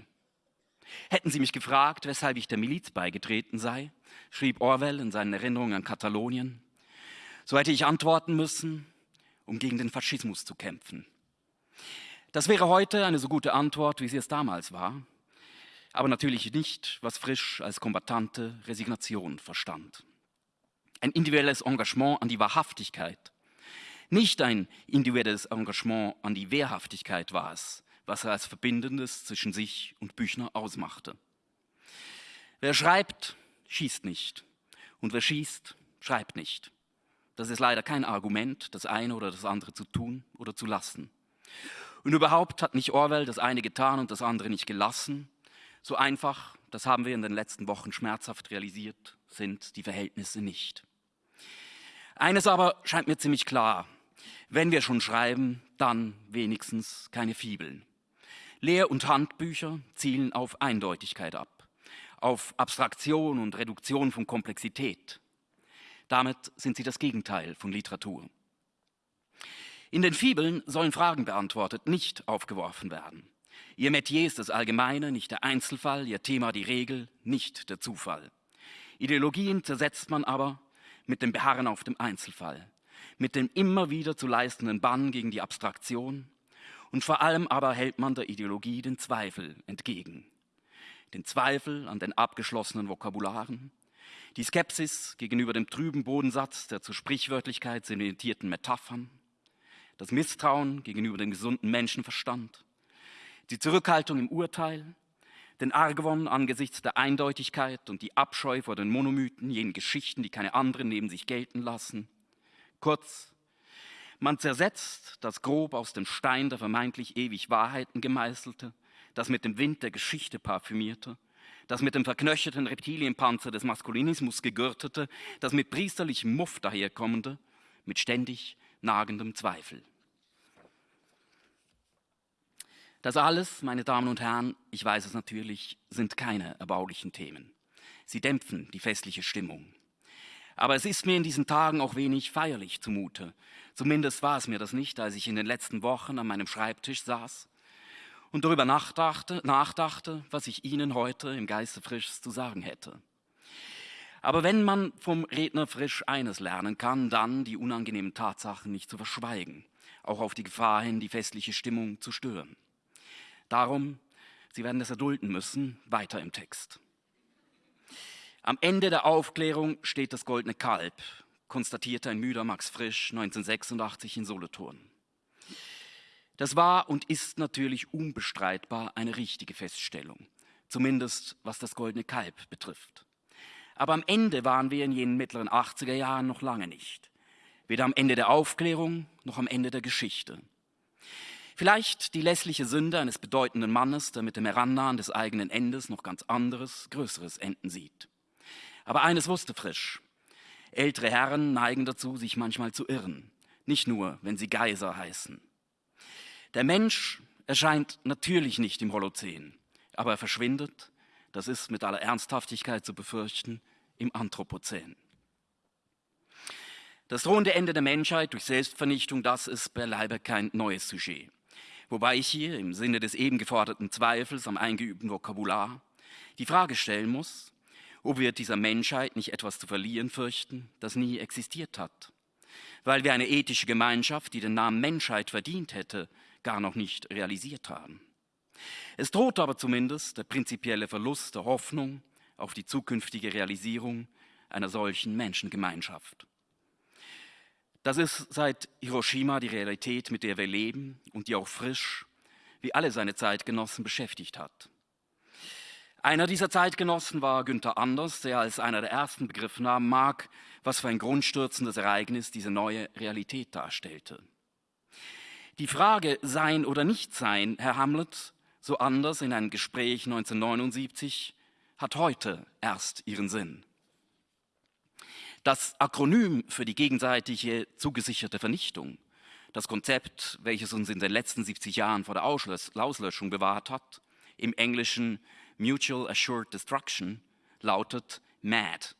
Speaker 6: Hätten Sie mich gefragt, weshalb ich der Miliz beigetreten sei, schrieb Orwell in seinen Erinnerungen an Katalonien, so hätte ich antworten müssen, um gegen den Faschismus zu kämpfen. Das wäre heute eine so gute Antwort, wie sie es damals war aber natürlich nicht, was Frisch als kombatante Resignation verstand. Ein individuelles Engagement an die Wahrhaftigkeit, nicht ein individuelles Engagement an die Wehrhaftigkeit war es, was er als Verbindendes zwischen sich und Büchner ausmachte. Wer schreibt, schießt nicht. Und wer schießt, schreibt nicht. Das ist leider kein Argument, das eine oder das andere zu tun oder zu lassen. Und überhaupt hat nicht Orwell das eine getan und das andere nicht gelassen, so einfach, das haben wir in den letzten Wochen schmerzhaft realisiert, sind die Verhältnisse nicht. Eines aber scheint mir ziemlich klar. Wenn wir schon schreiben, dann wenigstens keine Fibeln. Lehr- und Handbücher zielen auf Eindeutigkeit ab, auf Abstraktion und Reduktion von Komplexität. Damit sind sie das Gegenteil von Literatur. In den Fibeln sollen Fragen beantwortet, nicht aufgeworfen werden. Ihr Metier ist das Allgemeine, nicht der Einzelfall, ihr Thema die Regel, nicht der Zufall. Ideologien zersetzt man aber mit dem Beharren auf dem Einzelfall, mit dem immer wieder zu leistenden Bann gegen die Abstraktion und vor allem aber hält man der Ideologie den Zweifel entgegen. Den Zweifel an den abgeschlossenen Vokabularen, die Skepsis gegenüber dem trüben Bodensatz der zur Sprichwörtlichkeit sedimentierten Metaphern, das Misstrauen gegenüber dem gesunden Menschenverstand, die Zurückhaltung im Urteil, den Argwon angesichts der Eindeutigkeit und die Abscheu vor den Monomythen, jenen Geschichten, die keine anderen neben sich gelten lassen. Kurz, man zersetzt das grob aus dem Stein der vermeintlich ewig Wahrheiten gemeißelte, das mit dem Wind der Geschichte parfümierte, das mit dem verknöcherten Reptilienpanzer des Maskulinismus gegürtete, das mit priesterlichem Muff daherkommende, mit ständig nagendem Zweifel. Das alles, meine Damen und Herren, ich weiß es natürlich, sind keine erbaulichen Themen. Sie dämpfen die festliche Stimmung. Aber es ist mir in diesen Tagen auch wenig feierlich zumute. Zumindest war es mir das nicht, als ich in den letzten Wochen an meinem Schreibtisch saß und darüber nachdachte, nachdachte was ich Ihnen heute im Geiste frisch zu sagen hätte. Aber wenn man vom Redner frisch eines lernen kann, dann die unangenehmen Tatsachen nicht zu verschweigen, auch auf die Gefahr hin, die festliche Stimmung zu stören. Darum, Sie werden es erdulden müssen, weiter im Text. Am Ende der Aufklärung steht das goldene Kalb, konstatierte ein müder Max Frisch 1986 in Solothurn. Das war und ist natürlich unbestreitbar eine richtige Feststellung, zumindest was das goldene Kalb betrifft. Aber am Ende waren wir in jenen mittleren 80er Jahren noch lange nicht. Weder am Ende der Aufklärung noch am Ende der Geschichte. Vielleicht die lässliche Sünde eines bedeutenden Mannes, der mit dem Herannahen des eigenen Endes noch ganz anderes, größeres Enden sieht. Aber eines wusste Frisch. Ältere Herren neigen dazu, sich manchmal zu irren. Nicht nur, wenn sie Geiser heißen. Der Mensch erscheint natürlich nicht im Holozän, aber er verschwindet, das ist mit aller Ernsthaftigkeit zu befürchten, im Anthropozän. Das drohende Ende der Menschheit durch Selbstvernichtung, das ist beileibe kein neues Sujet. Wobei ich hier im Sinne des eben geforderten Zweifels am eingeübten Vokabular die Frage stellen muss, ob wir dieser Menschheit nicht etwas zu verlieren fürchten, das nie existiert hat. Weil wir eine ethische Gemeinschaft, die den Namen Menschheit verdient hätte, gar noch nicht realisiert haben. Es droht aber zumindest der prinzipielle Verlust der Hoffnung auf die zukünftige Realisierung einer solchen Menschengemeinschaft. Das ist seit Hiroshima die Realität, mit der wir leben und die auch frisch, wie alle seine Zeitgenossen, beschäftigt hat. Einer dieser Zeitgenossen war Günther Anders, der als einer der ersten begriffen haben mag, was für ein grundstürzendes Ereignis diese neue Realität darstellte. Die Frage Sein oder Nicht-Sein, Herr Hamlet, so anders in einem Gespräch 1979, hat heute erst ihren Sinn. Das Akronym für die gegenseitige zugesicherte Vernichtung, das Konzept, welches uns in den letzten 70 Jahren vor der Auslöschung bewahrt hat, im Englischen Mutual Assured Destruction, lautet MAD.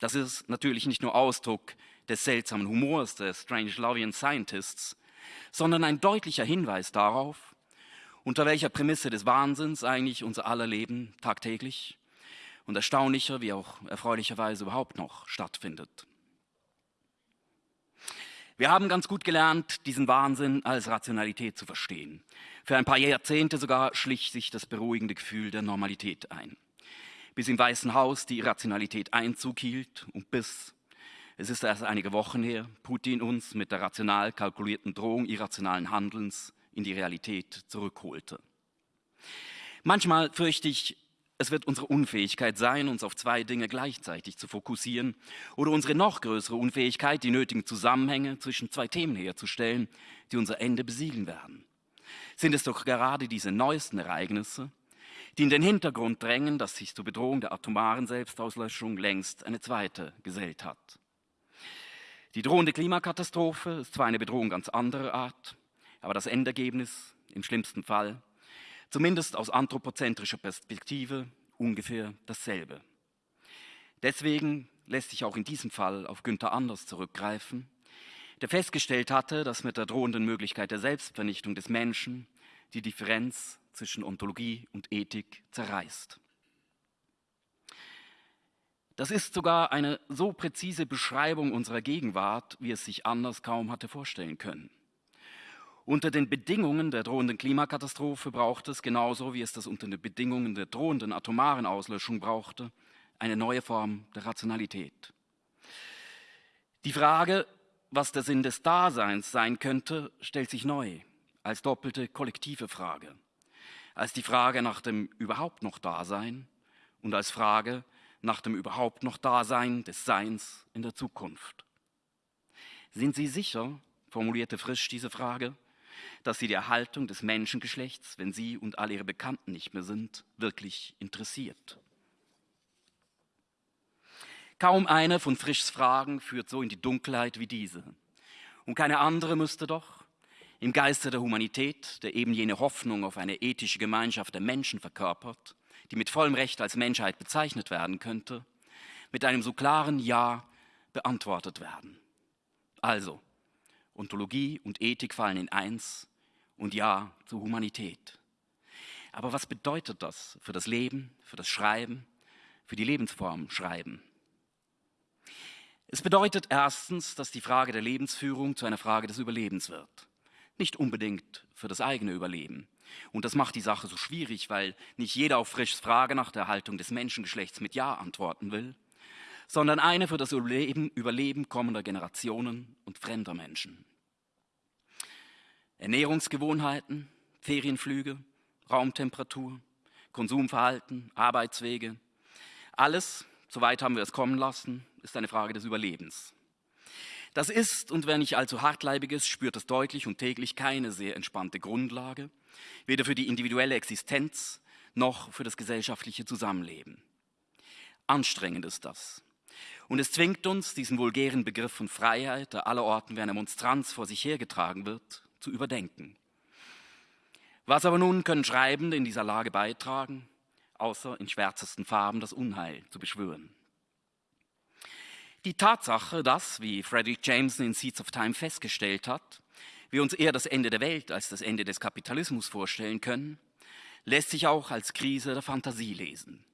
Speaker 6: Das ist natürlich nicht nur Ausdruck des seltsamen Humors der Strange Lovian Scientists, sondern ein deutlicher Hinweis darauf, unter welcher Prämisse des Wahnsinns eigentlich unser aller Leben tagtäglich und erstaunlicher wie auch erfreulicherweise überhaupt noch stattfindet. Wir haben ganz gut gelernt, diesen Wahnsinn als Rationalität zu verstehen. Für ein paar Jahrzehnte sogar schlich sich das beruhigende Gefühl der Normalität ein. Bis im Weißen Haus die Irrationalität Einzug hielt und bis, es ist erst einige Wochen her, Putin uns mit der rational kalkulierten Drohung irrationalen Handelns in die Realität zurückholte. Manchmal fürchte ich, es wird unsere Unfähigkeit sein, uns auf zwei Dinge gleichzeitig zu fokussieren oder unsere noch größere Unfähigkeit, die nötigen Zusammenhänge zwischen zwei Themen herzustellen, die unser Ende besiegeln werden. Sind es doch gerade diese neuesten Ereignisse, die in den Hintergrund drängen, dass sich zur Bedrohung der atomaren Selbstauslöschung längst eine zweite gesellt hat. Die drohende Klimakatastrophe ist zwar eine Bedrohung ganz anderer Art, aber das Endergebnis im schlimmsten Fall zumindest aus anthropozentrischer Perspektive ungefähr dasselbe. Deswegen lässt sich auch in diesem Fall auf Günther Anders zurückgreifen, der festgestellt hatte, dass mit der drohenden Möglichkeit der Selbstvernichtung des Menschen die Differenz zwischen Ontologie und Ethik zerreißt. Das ist sogar eine so präzise Beschreibung unserer Gegenwart, wie es sich anders kaum hatte vorstellen können. Unter den Bedingungen der drohenden Klimakatastrophe braucht es, genauso wie es das unter den Bedingungen der drohenden atomaren Auslöschung brauchte, eine neue Form der Rationalität. Die Frage, was der Sinn des Daseins sein könnte, stellt sich neu als doppelte kollektive Frage, als die Frage nach dem überhaupt noch Dasein und als Frage nach dem überhaupt noch Dasein des Seins in der Zukunft. Sind Sie sicher, formulierte Frisch diese Frage, dass Sie die Erhaltung des Menschengeschlechts, wenn Sie und alle Ihre Bekannten nicht mehr sind, wirklich interessiert? Kaum eine von Frischs Fragen führt so in die Dunkelheit wie diese. Und keine andere müsste doch, im Geiste der Humanität, der eben jene Hoffnung auf eine ethische Gemeinschaft der Menschen verkörpert, die mit vollem Recht als Menschheit bezeichnet werden könnte, mit einem so klaren Ja beantwortet werden. Also, Ontologie und Ethik fallen in eins und Ja zur Humanität. Aber was bedeutet das für das Leben, für das Schreiben, für die Lebensform Schreiben? Es bedeutet erstens, dass die Frage der Lebensführung zu einer Frage des Überlebens wird. Nicht unbedingt für das eigene Überleben. Und das macht die Sache so schwierig, weil nicht jeder auf Frischs Frage nach der Erhaltung des Menschengeschlechts mit Ja antworten will, sondern eine für das Überleben, Überleben kommender Generationen und fremder Menschen. Ernährungsgewohnheiten, Ferienflüge, Raumtemperatur, Konsumverhalten, Arbeitswege, alles, soweit haben wir es kommen lassen, ist eine Frage des Überlebens. Das ist, und wer nicht allzu hartleibig ist, spürt es deutlich und täglich keine sehr entspannte Grundlage, weder für die individuelle Existenz noch für das gesellschaftliche Zusammenleben. Anstrengend ist das. Und es zwingt uns, diesen vulgären Begriff von Freiheit, der allerorten wie eine Monstranz vor sich hergetragen wird, zu überdenken. Was aber nun können Schreibende in dieser Lage beitragen, außer in schwärzesten Farben das Unheil zu beschwören? Die Tatsache, dass, wie Frederick Jameson in Seeds of Time festgestellt hat, wir uns eher das Ende der Welt als das Ende des Kapitalismus vorstellen können, lässt sich auch als Krise der Fantasie lesen.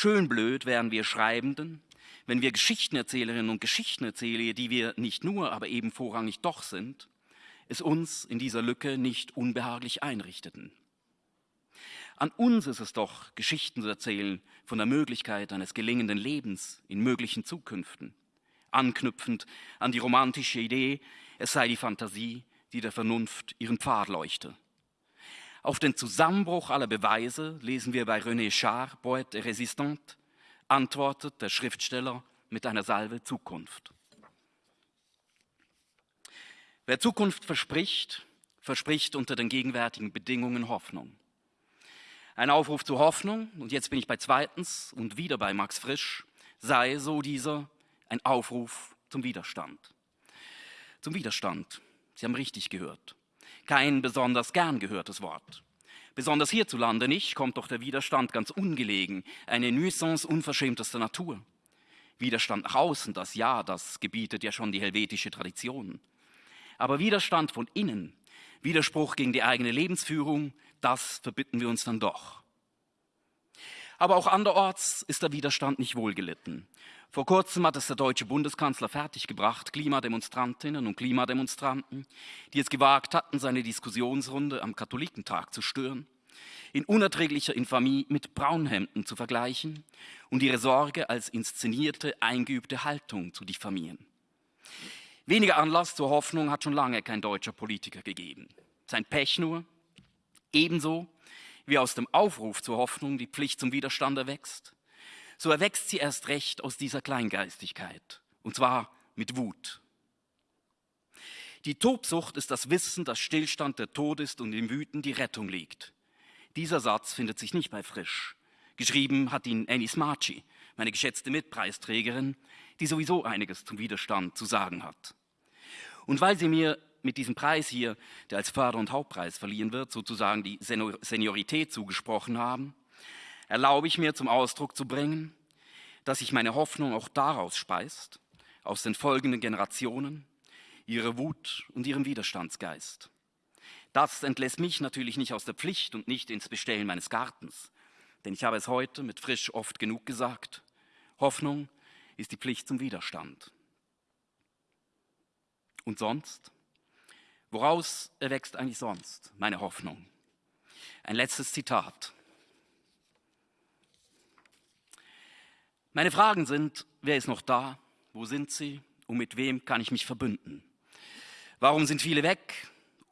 Speaker 6: Schön blöd wären wir Schreibenden, wenn wir Geschichtenerzählerinnen und Geschichtenerzähler, die wir nicht nur, aber eben vorrangig doch sind, es uns in dieser Lücke nicht unbehaglich einrichteten. An uns ist es doch, Geschichten zu erzählen von der Möglichkeit eines gelingenden Lebens in möglichen Zukünften, anknüpfend an die romantische Idee, es sei die Fantasie, die der Vernunft ihren Pfad leuchte. Auf den Zusammenbruch aller Beweise lesen wir bei René Char, Poète et Résistante, antwortet der Schriftsteller mit einer Salve Zukunft. Wer Zukunft verspricht, verspricht unter den gegenwärtigen Bedingungen Hoffnung. Ein Aufruf zur Hoffnung, und jetzt bin ich bei zweitens und wieder bei Max Frisch, sei so dieser ein Aufruf zum Widerstand zum Widerstand. Sie haben richtig gehört. Kein besonders gern gehörtes Wort. Besonders hierzulande nicht, kommt doch der Widerstand ganz ungelegen, eine Nuisance unverschämtester Natur. Widerstand nach außen, das ja, das gebietet ja schon die helvetische Tradition. Aber Widerstand von innen, Widerspruch gegen die eigene Lebensführung, das verbitten wir uns dann doch. Aber auch anderorts ist der Widerstand nicht wohlgelitten. Vor kurzem hat es der deutsche Bundeskanzler fertiggebracht, Klimademonstrantinnen und Klimademonstranten, die es gewagt hatten, seine Diskussionsrunde am Katholikentag zu stören, in unerträglicher Infamie mit Braunhemden zu vergleichen und ihre Sorge als inszenierte, eingeübte Haltung zu diffamieren. Weniger Anlass zur Hoffnung hat schon lange kein deutscher Politiker gegeben. Sein Pech nur, ebenso wie aus dem Aufruf zur Hoffnung die Pflicht zum Widerstand erwächst, so erwächst sie erst recht aus dieser Kleingeistigkeit, und zwar mit Wut. Die Tobsucht ist das Wissen, dass Stillstand der Tod ist und im Wüten die Rettung liegt. Dieser Satz findet sich nicht bei Frisch. Geschrieben hat ihn Annie Smarchi, meine geschätzte Mitpreisträgerin, die sowieso einiges zum Widerstand zu sagen hat. Und weil sie mir mit diesem Preis hier, der als Förder- und Hauptpreis verliehen wird, sozusagen die Seniorität zugesprochen haben, erlaube ich mir zum Ausdruck zu bringen, dass sich meine Hoffnung auch daraus speist, aus den folgenden Generationen, ihrer Wut und ihrem Widerstandsgeist. Das entlässt mich natürlich nicht aus der Pflicht und nicht ins Bestellen meines Gartens, denn ich habe es heute mit frisch oft genug gesagt. Hoffnung ist die Pflicht zum Widerstand. Und sonst? Woraus erwächst eigentlich sonst meine Hoffnung? Ein letztes Zitat. Meine Fragen sind, wer ist noch da? Wo sind sie? Und mit wem kann ich mich verbünden? Warum sind viele weg?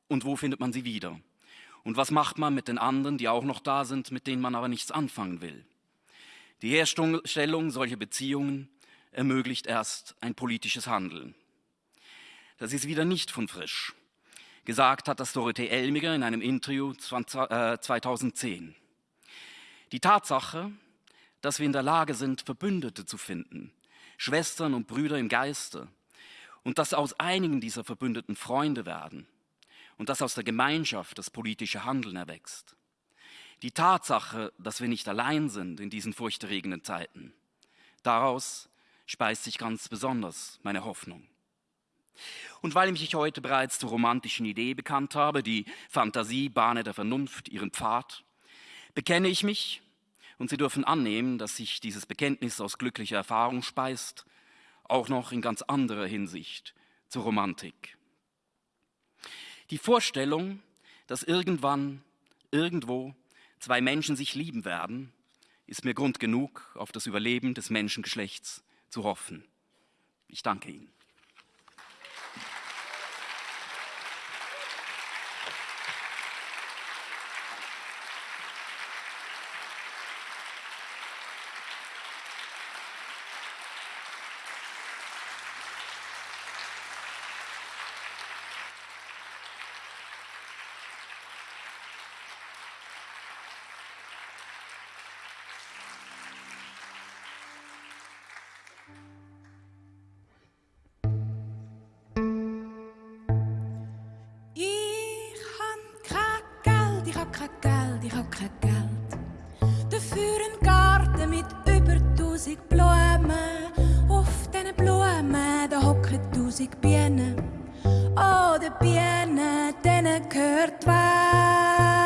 Speaker 6: Und wo findet man sie wieder? Und was macht man mit den anderen, die auch noch da sind, mit denen man aber nichts anfangen will? Die Herstellung solcher Beziehungen ermöglicht erst ein politisches Handeln. Das ist wieder nicht von frisch. Gesagt hat das Dorothee Elmiger in einem Interview 2010. Äh, Die Tatsache, dass wir in der Lage sind, Verbündete zu finden, Schwestern und Brüder im Geiste, und dass aus einigen dieser Verbündeten Freunde werden und dass aus der Gemeinschaft das politische Handeln erwächst. Die Tatsache, dass wir nicht allein sind in diesen furchterregenden Zeiten, daraus speist sich ganz besonders meine Hoffnung. Und weil ich mich heute bereits zur romantischen Idee bekannt habe, die Fantasie bahne der Vernunft ihren Pfad, bekenne ich mich, und Sie dürfen annehmen, dass sich dieses Bekenntnis aus glücklicher Erfahrung speist, auch noch in ganz anderer Hinsicht zur Romantik. Die Vorstellung, dass irgendwann, irgendwo zwei Menschen sich lieben werden, ist mir Grund genug, auf das Überleben des Menschengeschlechts zu hoffen. Ich danke Ihnen.
Speaker 2: Musik Biene, oh, der Biene, denen gehört was.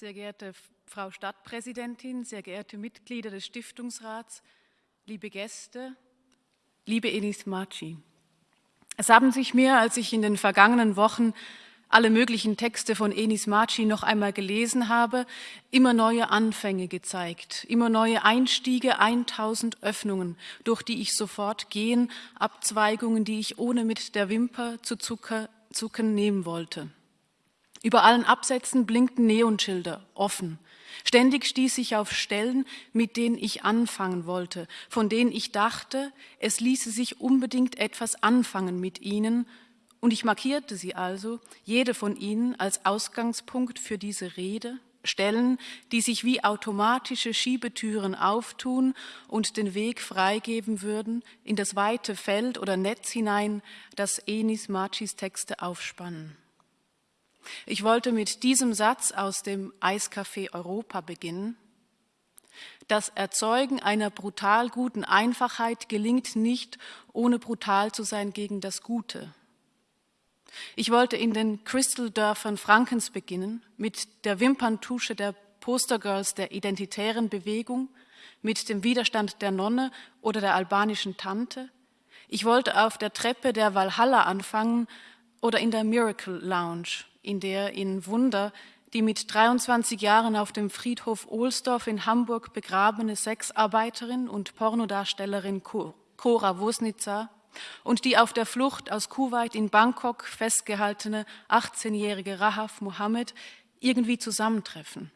Speaker 7: Sehr geehrte Frau Stadtpräsidentin, sehr geehrte Mitglieder des Stiftungsrats, liebe Gäste, liebe Enis Maci. Es haben sich mir, als ich in den vergangenen Wochen alle möglichen Texte von Enis Maci noch einmal gelesen habe, immer neue Anfänge gezeigt, immer neue Einstiege, 1000 Öffnungen, durch die ich sofort gehen, Abzweigungen, die ich ohne mit der Wimper zu zucken nehmen wollte. Über allen Absätzen blinkten Neonschilder, offen. Ständig stieß ich auf Stellen, mit denen ich anfangen wollte, von denen ich dachte, es ließe sich unbedingt etwas anfangen mit ihnen, und ich markierte sie also, jede von ihnen, als Ausgangspunkt für diese Rede, Stellen, die sich wie automatische Schiebetüren auftun und den Weg freigeben würden in das weite Feld oder Netz hinein, das Enis Machis Texte aufspannen. Ich wollte mit diesem Satz aus dem Eiscafé Europa beginnen. Das Erzeugen einer brutal guten Einfachheit gelingt nicht, ohne brutal zu sein gegen das Gute. Ich wollte in den Crystal-Dörfern Frankens beginnen, mit der Wimperntusche der Postergirls der identitären Bewegung, mit dem Widerstand der Nonne oder der albanischen Tante. Ich wollte auf der Treppe der Valhalla anfangen oder in der Miracle Lounge in der in Wunder die mit 23 Jahren auf dem Friedhof Ohlsdorf in Hamburg begrabene Sexarbeiterin und Pornodarstellerin Cora Wosnica und die auf der Flucht aus Kuwait in Bangkok festgehaltene 18-jährige Rahaf Mohammed irgendwie zusammentreffen.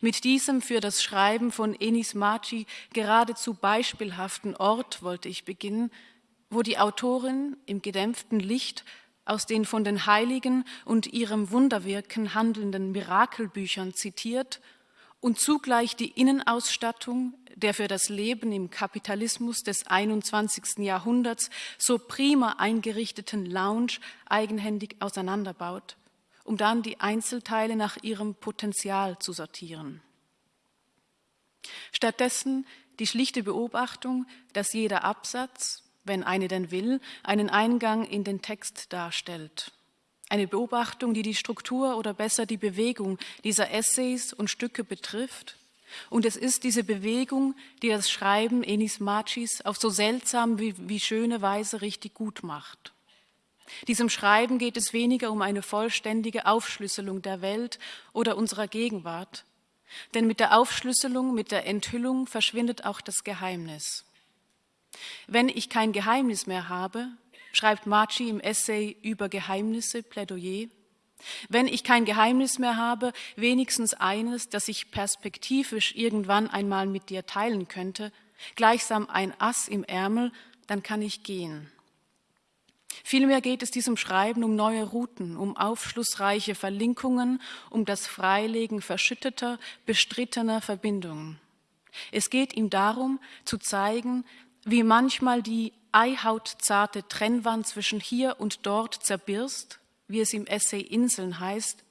Speaker 7: Mit diesem für das Schreiben von Enis Maci geradezu beispielhaften Ort wollte ich beginnen, wo die Autorin im gedämpften Licht aus den von den Heiligen und ihrem Wunderwirken handelnden Mirakelbüchern zitiert und zugleich die Innenausstattung der für das Leben im Kapitalismus des 21. Jahrhunderts so prima eingerichteten Lounge eigenhändig auseinanderbaut, um dann die Einzelteile nach ihrem Potenzial zu sortieren. Stattdessen die schlichte Beobachtung, dass jeder Absatz, wenn eine denn will, einen Eingang in den Text darstellt. Eine Beobachtung, die die Struktur oder besser die Bewegung dieser Essays und Stücke betrifft. Und es ist diese Bewegung, die das Schreiben Enis Machis auf so seltsam wie, wie schöne Weise richtig gut macht. Diesem Schreiben geht es weniger um eine vollständige Aufschlüsselung der Welt oder unserer Gegenwart, denn mit der Aufschlüsselung, mit der Enthüllung verschwindet auch das Geheimnis. Wenn ich kein Geheimnis mehr habe, schreibt Marci im Essay über Geheimnisse, Plädoyer, wenn ich kein Geheimnis mehr habe, wenigstens eines, das ich perspektivisch irgendwann einmal mit dir teilen könnte, gleichsam ein Ass im Ärmel, dann kann ich gehen. Vielmehr geht es diesem Schreiben um neue Routen, um aufschlussreiche Verlinkungen, um das Freilegen verschütteter, bestrittener Verbindungen. Es geht ihm darum, zu zeigen, wie manchmal die eihautzarte Trennwand zwischen hier und dort zerbirst, wie es im Essay Inseln heißt,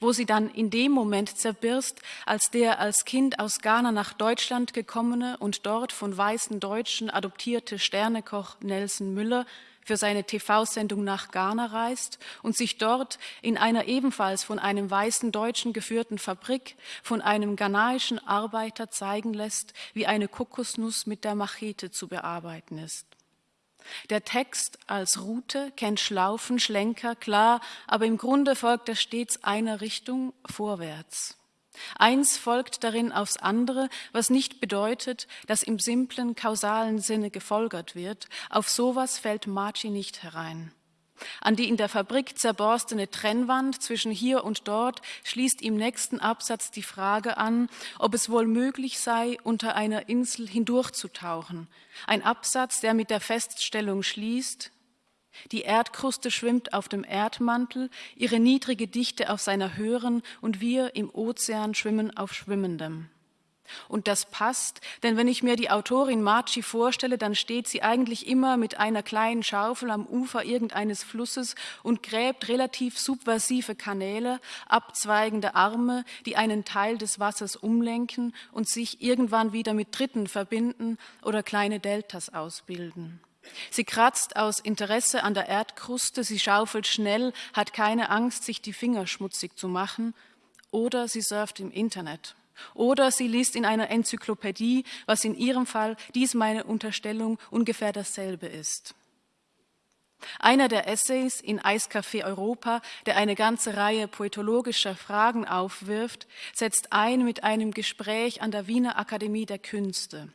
Speaker 7: wo sie dann in dem Moment zerbirst, als der als Kind aus Ghana nach Deutschland gekommene und dort von weißen Deutschen adoptierte Sternekoch Nelson Müller für seine TV-Sendung nach Ghana reist und sich dort in einer ebenfalls von einem weißen Deutschen geführten Fabrik von einem ghanaischen Arbeiter zeigen lässt, wie eine Kokosnuss mit der Machete zu bearbeiten ist. Der Text als Route kennt Schlaufen, Schlenker, klar, aber im Grunde folgt er stets einer Richtung vorwärts. Eins folgt darin aufs andere, was nicht bedeutet, dass im simplen kausalen Sinne gefolgert wird. Auf sowas fällt Marci nicht herein. An die in der Fabrik zerborstene Trennwand zwischen hier und dort schließt im nächsten Absatz die Frage an, ob es wohl möglich sei, unter einer Insel hindurchzutauchen. Ein Absatz, der mit der Feststellung schließt, Die Erdkruste schwimmt auf dem Erdmantel, ihre niedrige Dichte auf seiner höheren und wir im Ozean schwimmen auf schwimmendem. Und das passt, denn wenn ich mir die Autorin Marci vorstelle, dann steht sie eigentlich immer mit einer kleinen Schaufel am Ufer irgendeines Flusses und gräbt relativ subversive Kanäle, abzweigende Arme, die einen Teil des Wassers umlenken und sich irgendwann wieder mit Dritten verbinden oder kleine Deltas ausbilden. Sie kratzt aus Interesse an der Erdkruste, sie schaufelt schnell, hat keine Angst, sich die Finger schmutzig zu machen, oder sie surft im Internet. Oder sie liest in einer Enzyklopädie, was in ihrem Fall, dies meine Unterstellung, ungefähr dasselbe ist. Einer der Essays in Eiscafé Europa, der eine ganze Reihe poetologischer Fragen aufwirft, setzt ein mit einem Gespräch an der Wiener Akademie der Künste.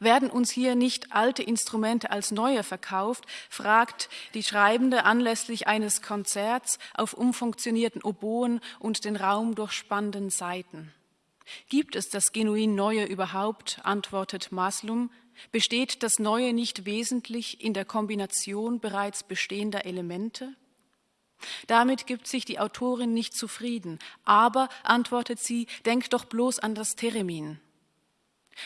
Speaker 7: Werden uns hier nicht alte Instrumente als neue verkauft, fragt die Schreibende anlässlich eines Konzerts auf umfunktionierten Oboen und den Raum durchspannenden Saiten. Gibt es das genuin Neue überhaupt, antwortet Maslum, besteht das Neue nicht wesentlich in der Kombination bereits bestehender Elemente? Damit gibt sich die Autorin nicht zufrieden, aber, antwortet sie, denkt doch bloß an das Theremin.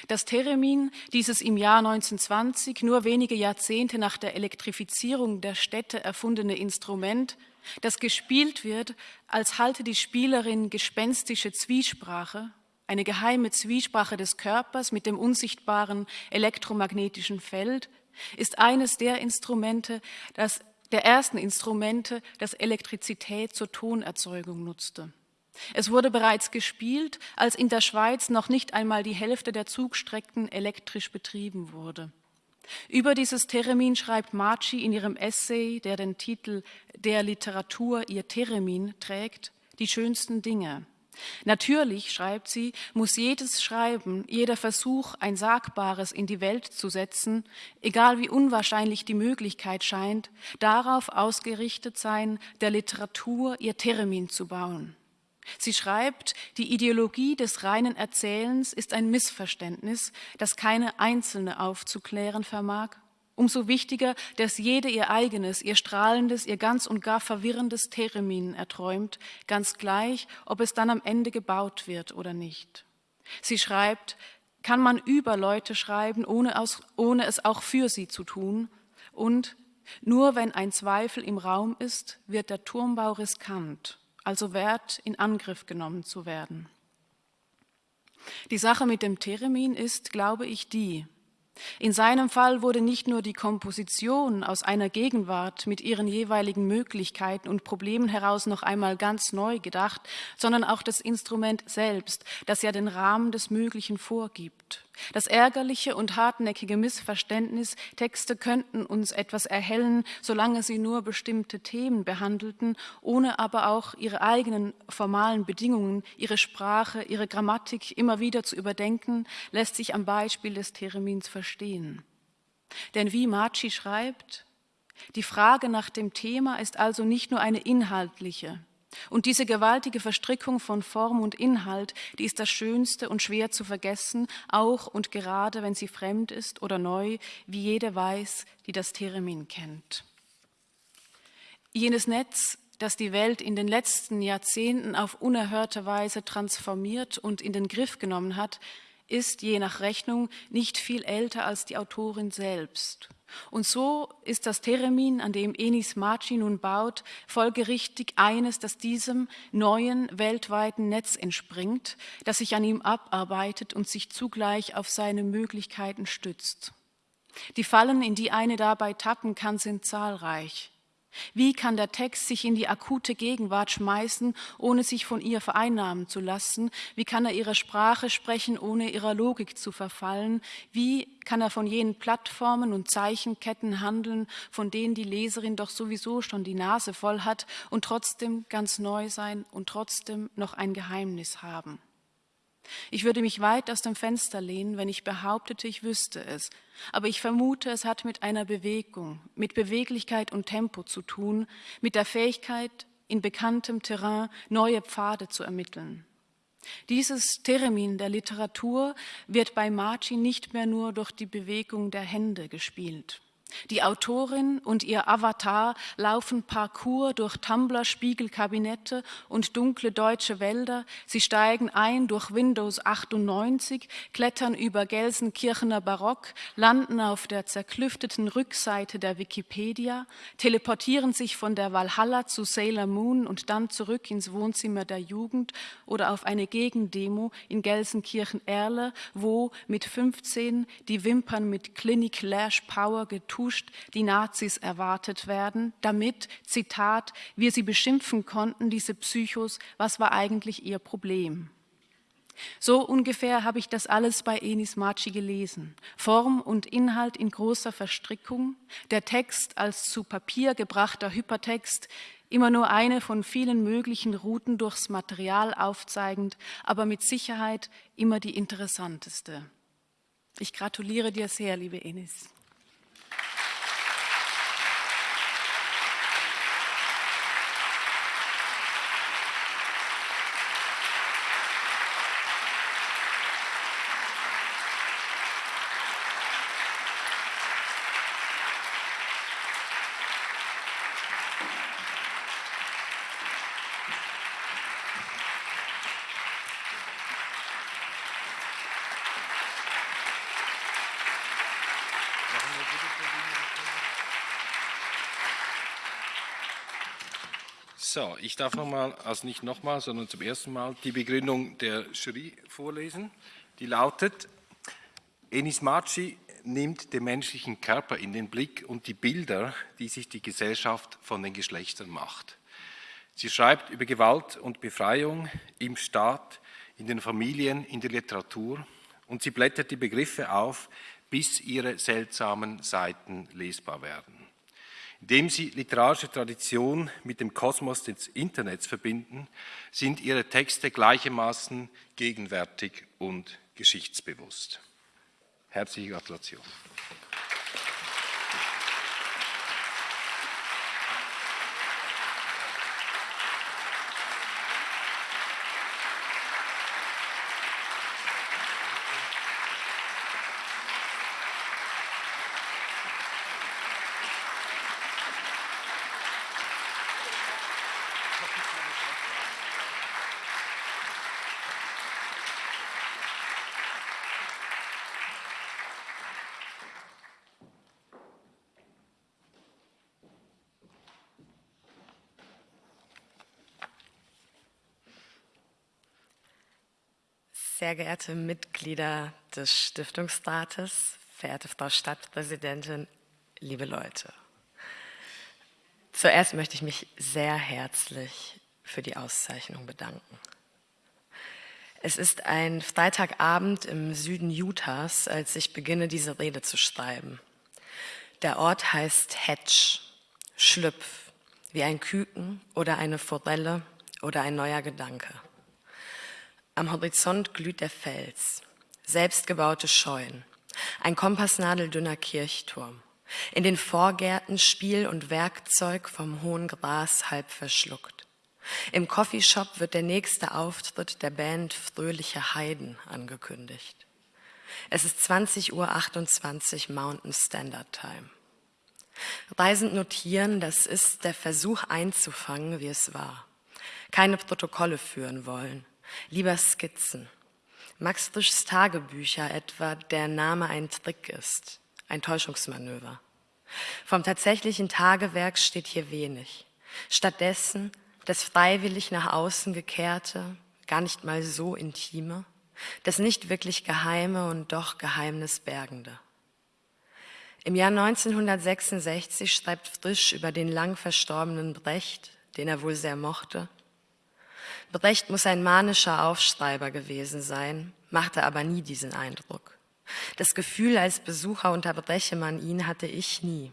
Speaker 7: Das Theremin, dieses im Jahr 1920, nur wenige Jahrzehnte nach der Elektrifizierung der Städte erfundene Instrument, das gespielt wird, als halte die Spielerin gespenstische Zwiesprache, eine geheime Zwiesprache des Körpers mit dem unsichtbaren elektromagnetischen Feld, ist eines der Instrumente, das, der ersten Instrumente, das Elektrizität zur Tonerzeugung nutzte. Es wurde bereits gespielt, als in der Schweiz noch nicht einmal die Hälfte der Zugstrecken elektrisch betrieben wurde. Über dieses Theremin schreibt Marci in ihrem Essay, der den Titel Der Literatur ihr Theremin trägt, die schönsten Dinge. Natürlich, schreibt sie, muss jedes Schreiben, jeder Versuch, ein Sagbares in die Welt zu setzen, egal wie unwahrscheinlich die Möglichkeit scheint, darauf ausgerichtet sein, der Literatur ihr Theremin zu bauen. Sie schreibt, die Ideologie des reinen Erzählens ist ein Missverständnis, das keine Einzelne aufzuklären vermag. Umso wichtiger, dass jede ihr eigenes, ihr strahlendes, ihr ganz und gar verwirrendes Theremin erträumt, ganz gleich, ob es dann am Ende gebaut wird oder nicht. Sie schreibt, kann man über Leute schreiben, ohne, aus, ohne es auch für sie zu tun? Und nur wenn ein Zweifel im Raum ist, wird der Turmbau riskant also wert, in Angriff genommen zu werden. Die Sache mit dem Theremin ist, glaube ich, die, in seinem Fall wurde nicht nur die Komposition aus einer Gegenwart mit ihren jeweiligen Möglichkeiten und Problemen heraus noch einmal ganz neu gedacht, sondern auch das Instrument selbst, das ja den Rahmen des Möglichen vorgibt. Das ärgerliche und hartnäckige Missverständnis, Texte könnten uns etwas erhellen, solange sie nur bestimmte Themen behandelten, ohne aber auch ihre eigenen formalen Bedingungen, ihre Sprache, ihre Grammatik immer wieder zu überdenken, lässt sich am Beispiel des Theremins verstehen. Denn wie Marci schreibt, die Frage nach dem Thema ist also nicht nur eine inhaltliche, und diese gewaltige Verstrickung von Form und Inhalt, die ist das Schönste und schwer zu vergessen, auch und gerade wenn sie fremd ist oder neu, wie jede weiß, die das Theremin kennt. Jenes Netz, das die Welt in den letzten Jahrzehnten auf unerhörte Weise transformiert und in den Griff genommen hat, ist je nach Rechnung nicht viel älter als die Autorin selbst. Und so ist das Theremin, an dem Enis Maci nun baut, folgerichtig eines, das diesem neuen weltweiten Netz entspringt, das sich an ihm abarbeitet und sich zugleich auf seine Möglichkeiten stützt. Die Fallen, in die eine dabei tappen kann, sind zahlreich. Wie kann der Text sich in die akute Gegenwart schmeißen, ohne sich von ihr vereinnahmen zu lassen? Wie kann er ihre Sprache sprechen, ohne ihrer Logik zu verfallen? Wie kann er von jenen Plattformen und Zeichenketten handeln, von denen die Leserin doch sowieso schon die Nase voll hat und trotzdem ganz neu sein und trotzdem noch ein Geheimnis haben? Ich würde mich weit aus dem Fenster lehnen, wenn ich behauptete, ich wüsste es. Aber ich vermute, es hat mit einer Bewegung, mit Beweglichkeit und Tempo zu tun, mit der Fähigkeit, in bekanntem Terrain neue Pfade zu ermitteln. Dieses Theremin der Literatur wird bei Marci nicht mehr nur durch die Bewegung der Hände gespielt. Die Autorin und ihr Avatar laufen Parcours durch Tumblr-Spiegelkabinette und dunkle deutsche Wälder. Sie steigen ein durch Windows 98, klettern über Gelsenkirchener Barock, landen auf der zerklüfteten Rückseite der Wikipedia, teleportieren sich von der Valhalla zu Sailor Moon und dann zurück ins Wohnzimmer der Jugend oder auf eine Gegendemo in Gelsenkirchen-Erle, wo mit 15 die Wimpern mit Clinic Lash Power getuscht getuscht die Nazis erwartet werden, damit, Zitat, wir sie beschimpfen konnten, diese Psychos, was war eigentlich ihr Problem? So ungefähr habe ich das alles bei Enis Maci gelesen. Form und Inhalt in großer Verstrickung, der Text als zu Papier gebrachter Hypertext, immer nur eine von vielen möglichen Routen durchs Material aufzeigend, aber mit Sicherheit immer die interessanteste. Ich gratuliere dir sehr, liebe Enis.
Speaker 4: So, ich darf nochmal, also nicht nochmal, sondern zum ersten Mal die Begründung der Jury vorlesen. Die lautet, Enis Maci nimmt den menschlichen Körper in den Blick und die Bilder, die sich die Gesellschaft von den Geschlechtern macht. Sie schreibt über Gewalt und Befreiung im Staat, in den Familien, in der Literatur und sie blättert die Begriffe auf, bis ihre seltsamen Seiten lesbar werden. Indem sie literarische Tradition mit dem Kosmos des Internets verbinden, sind ihre Texte gleichermaßen gegenwärtig und geschichtsbewusst. Herzliche Gratulation.
Speaker 8: Sehr geehrte Mitglieder des Stiftungsrates, verehrte Frau Stadtpräsidentin, liebe Leute. Zuerst möchte ich mich sehr herzlich für die Auszeichnung bedanken. Es ist ein Freitagabend im Süden Utahs, als ich beginne, diese Rede zu schreiben. Der Ort heißt Hedge, Schlüpf, wie ein Küken oder eine Forelle oder ein neuer Gedanke. Am Horizont glüht der Fels, selbstgebaute Scheunen, ein kompassnadeldünner Kirchturm. In den Vorgärten Spiel und Werkzeug vom hohen Gras halb verschluckt. Im Coffeeshop wird der nächste Auftritt der Band Fröhliche Heiden angekündigt. Es ist 20.28 Uhr Mountain Standard Time. Reisend notieren, das ist der Versuch einzufangen, wie es war. Keine Protokolle führen wollen, Lieber Skizzen. Max Frischs Tagebücher etwa der Name ein Trick ist, ein Täuschungsmanöver. Vom tatsächlichen Tagewerk steht hier wenig. Stattdessen das freiwillig nach außen gekehrte, gar nicht mal so intime, das nicht wirklich geheime und doch geheimnisbergende. Im Jahr 1966 schreibt Frisch über den lang verstorbenen Brecht, den er wohl sehr mochte, Brecht muss ein manischer Aufschreiber gewesen sein, machte aber nie diesen Eindruck. Das Gefühl, als Besucher unterbreche man ihn, hatte ich nie.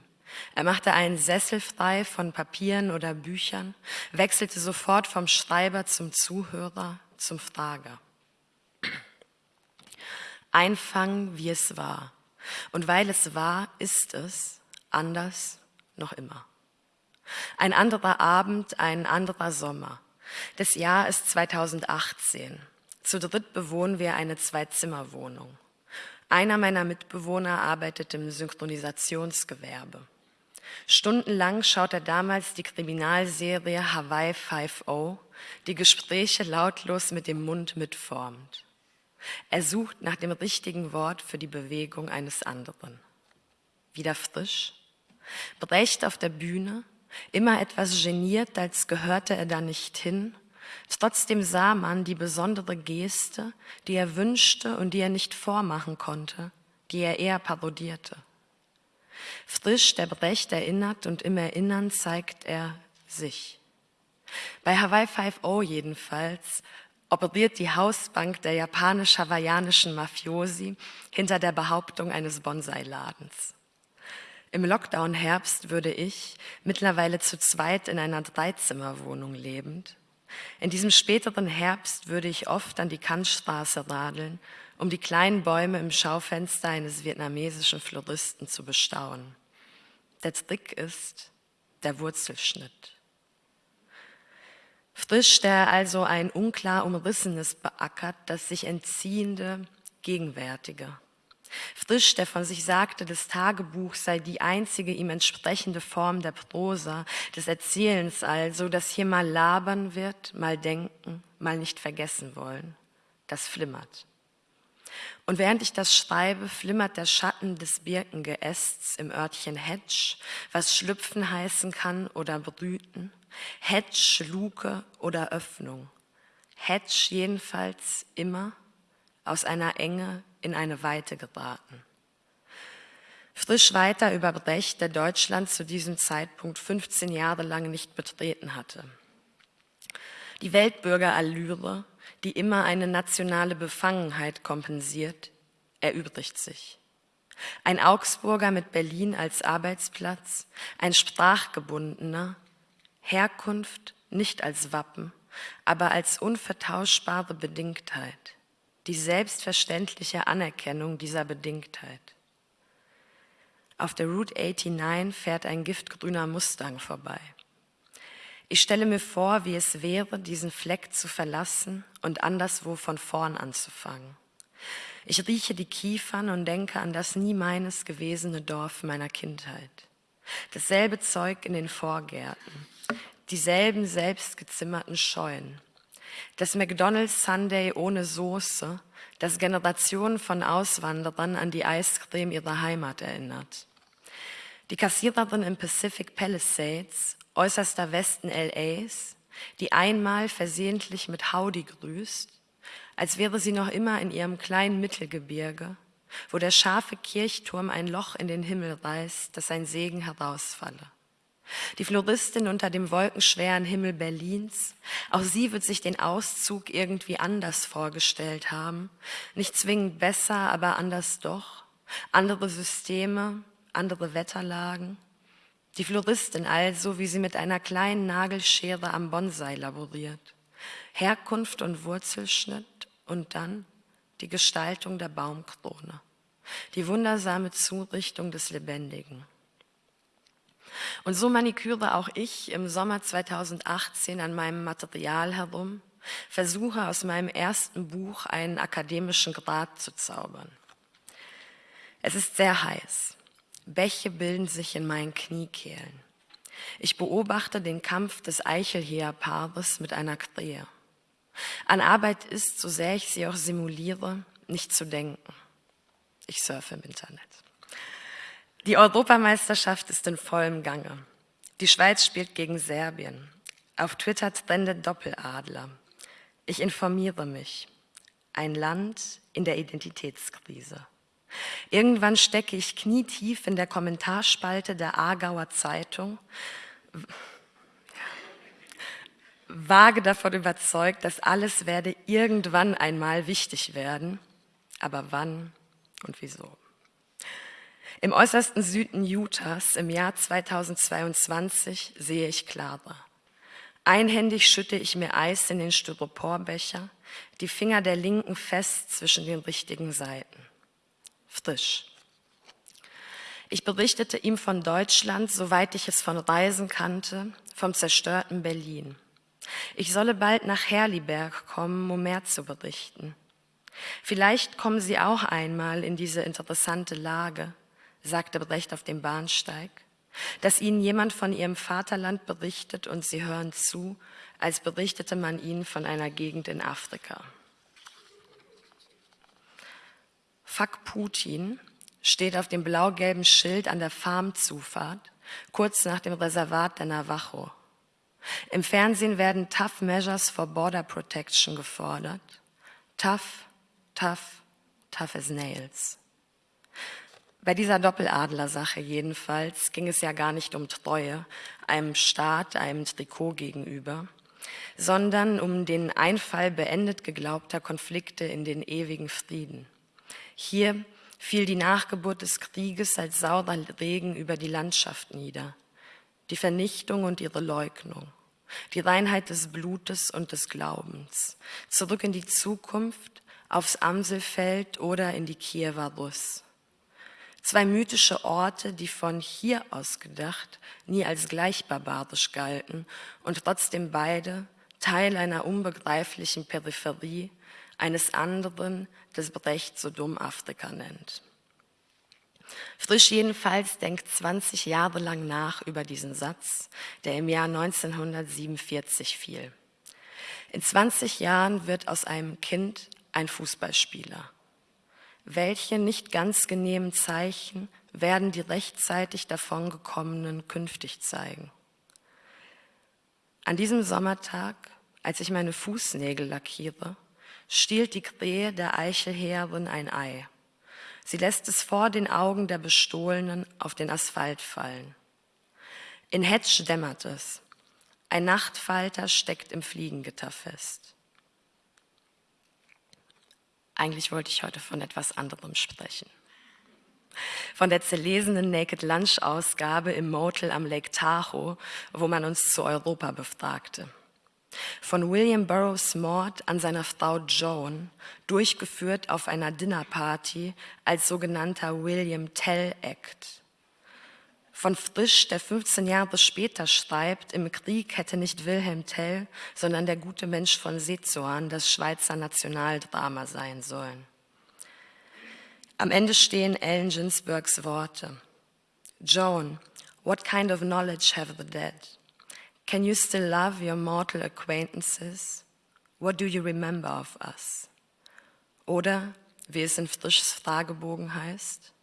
Speaker 8: Er machte einen Sessel frei von Papieren oder Büchern, wechselte sofort vom Schreiber zum Zuhörer, zum Frager. Einfangen, wie es war. Und weil es war, ist es anders noch immer. Ein anderer Abend, ein anderer Sommer. Das Jahr ist 2018. Zu dritt bewohnen wir eine Zwei-Zimmer-Wohnung. Einer meiner Mitbewohner arbeitet im Synchronisationsgewerbe. Stundenlang schaut er damals die Kriminalserie Hawaii 5.0, die Gespräche lautlos mit dem Mund mitformt. Er sucht nach dem richtigen Wort für die Bewegung eines anderen. Wieder frisch, Brecht auf der Bühne, immer etwas geniert, als gehörte er da nicht hin. Trotzdem sah man die besondere Geste, die er wünschte und die er nicht vormachen konnte, die er eher parodierte. Frisch der Brecht erinnert und im Erinnern zeigt er sich. Bei Hawaii 5.0 jedenfalls operiert die Hausbank der japanisch-hawaiianischen Mafiosi hinter der Behauptung eines Bonsai-Ladens. Im Lockdown-Herbst würde ich, mittlerweile zu zweit in einer Dreizimmerwohnung lebend, in diesem späteren Herbst würde ich oft an die Kantstraße radeln, um die kleinen Bäume im Schaufenster eines vietnamesischen Floristen zu bestaunen. Der Trick ist der Wurzelschnitt. Frisch, der also ein unklar umrissenes beackert, das sich entziehende, gegenwärtige. Frisch, der von sich sagte, das Tagebuch sei die einzige ihm entsprechende Form der Prosa, des Erzählens also, das hier mal labern wird, mal denken, mal nicht vergessen wollen. Das flimmert. Und während ich das schreibe, flimmert der Schatten des Birkengeästs im Örtchen Hedge, was schlüpfen heißen kann oder brüten. Hedge, Luke oder Öffnung. Hedge jedenfalls immer aus einer Enge in eine Weite geraten. Frisch weiter über Brecht, der Deutschland zu diesem Zeitpunkt 15 Jahre lang nicht betreten hatte. Die Weltbürgerallüre, die immer eine nationale Befangenheit kompensiert, erübrigt sich. Ein Augsburger mit Berlin als Arbeitsplatz, ein sprachgebundener, Herkunft nicht als Wappen, aber als unvertauschbare Bedingtheit die selbstverständliche Anerkennung dieser Bedingtheit. Auf der Route 89 fährt ein giftgrüner Mustang vorbei. Ich stelle mir vor, wie es wäre, diesen Fleck zu verlassen und anderswo von vorn anzufangen. Ich rieche die Kiefern und denke an das nie meines gewesene Dorf meiner Kindheit. Dasselbe Zeug in den Vorgärten, dieselben selbstgezimmerten Scheunen, das McDonald's Sunday ohne Soße, das Generationen von Auswanderern an die Eiscreme ihrer Heimat erinnert. Die Kassiererin im Pacific Palisades, äußerster Westen LAs, die einmal versehentlich mit Howdy grüßt, als wäre sie noch immer in ihrem kleinen Mittelgebirge, wo der scharfe Kirchturm ein Loch in den Himmel reißt, dass ein Segen herausfalle. Die Floristin unter dem wolkenschweren Himmel Berlins, auch sie wird sich den Auszug irgendwie anders vorgestellt haben. Nicht zwingend besser, aber anders doch. Andere Systeme, andere Wetterlagen. Die Floristin also, wie sie mit einer kleinen Nagelschere am Bonsai laboriert. Herkunft und Wurzelschnitt und dann die Gestaltung der Baumkrone. Die wundersame Zurichtung des Lebendigen. Und so maniküre auch ich im Sommer 2018 an meinem Material herum, versuche aus meinem ersten Buch einen akademischen Grad zu zaubern. Es ist sehr heiß. Bäche bilden sich in meinen Kniekehlen. Ich beobachte den Kampf des Eichelheerpaares mit einer Krähe. An Arbeit ist, so sehr ich sie auch simuliere, nicht zu denken. Ich surfe im Internet. Die Europameisterschaft ist in vollem Gange. Die Schweiz spielt gegen Serbien. Auf Twitter trendet Doppeladler. Ich informiere mich. Ein Land in der Identitätskrise. Irgendwann stecke ich knietief in der Kommentarspalte der Aargauer Zeitung, vage davon überzeugt, dass alles werde irgendwann einmal wichtig werden, aber wann und wieso. Im äußersten Süden Utahs im Jahr 2022 sehe ich klarer. Einhändig schütte ich mir Eis in den Styroporbecher, die Finger der Linken fest zwischen den richtigen Seiten. Frisch. Ich berichtete ihm von Deutschland, soweit ich es von Reisen kannte, vom zerstörten Berlin. Ich solle bald nach Herliberg kommen, um mehr zu berichten. Vielleicht kommen Sie auch einmal in diese interessante Lage, sagte Brecht auf dem Bahnsteig, dass Ihnen jemand von Ihrem Vaterland berichtet und Sie hören zu, als berichtete man Ihnen von einer Gegend in Afrika. Fuck Putin steht auf dem blau-gelben Schild an der Farmzufahrt, kurz nach dem Reservat der Navajo. Im Fernsehen werden Tough Measures for Border Protection gefordert. Tough, tough, tough as nails. Bei dieser Doppeladler-Sache jedenfalls ging es ja gar nicht um Treue einem Staat, einem Trikot gegenüber, sondern um den Einfall beendet geglaubter Konflikte in den ewigen Frieden. Hier fiel die Nachgeburt des Krieges als saurer Regen über die Landschaft nieder, die Vernichtung und ihre Leugnung, die Reinheit des Blutes und des Glaubens, zurück in die Zukunft, aufs Amselfeld oder in die Kiewer Russ. Zwei mythische Orte, die von hier aus gedacht nie als gleich barbarisch galten und trotzdem beide Teil einer unbegreiflichen Peripherie, eines anderen, das Brecht so dumm Afrika nennt. Frisch jedenfalls denkt 20 Jahre lang nach über diesen Satz, der im Jahr 1947 fiel. In 20 Jahren wird aus einem Kind ein Fußballspieler. Welche nicht ganz genehmen Zeichen werden die rechtzeitig davongekommenen künftig zeigen? An diesem Sommertag, als ich meine Fußnägel lackiere, stiehlt die Krähe der Eichelheerin ein Ei. Sie lässt es vor den Augen der Bestohlenen auf den Asphalt fallen. In Hetsch dämmert es. Ein Nachtfalter steckt im Fliegengitter fest. Eigentlich wollte ich heute von etwas anderem sprechen. Von der zerlesenen Naked Lunch Ausgabe im Motel am Lake Tahoe, wo man uns zu Europa befragte von William Burroughs Mord an seiner Frau Joan, durchgeführt auf einer Dinnerparty als sogenannter William Tell Act. Von Frisch, der 15 Jahre später schreibt, im Krieg hätte nicht Wilhelm Tell, sondern der gute Mensch von Sezoan das Schweizer Nationaldrama sein sollen. Am Ende stehen Ellen Ginsbergs Worte. Joan, what kind of knowledge have the dead? Can you still love your mortal acquaintances? What do you remember of us? Oder, wie es in Frischs Fragebogen heißt,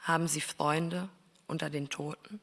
Speaker 8: haben Sie Freunde unter den Toten?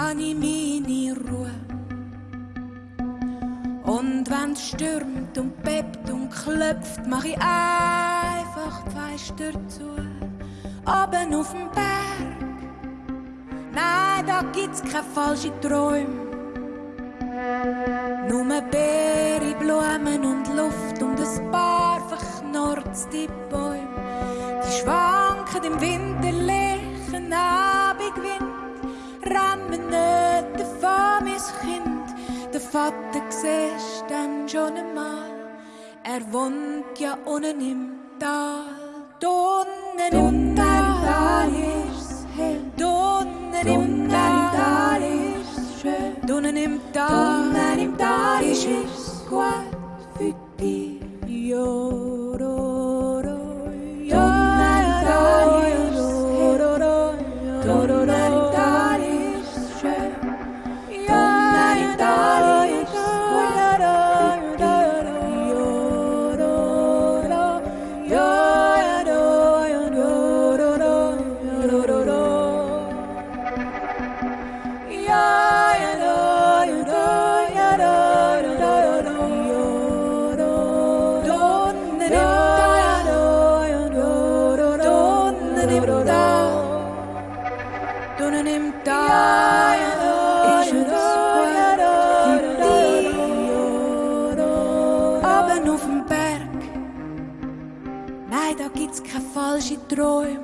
Speaker 2: meine Ruhe. Und wenn es stürmt und bebt und klopft, mach ich einfach die Fenster zu. Oben auf dem Berg, nein, da gibt's keine falschen Träume. Nur Beere, Blumen und Luft und ein paar verknorrte Bäume. Die schwanken im Winterlichen Vater siehst dann schon einmal, er wohnt ja unten im Tal. Unten im Tal ist's hell, unten im Tal ist's schön, unten im Tal, unten im Tal ist gut für dich. Jororo, Träume.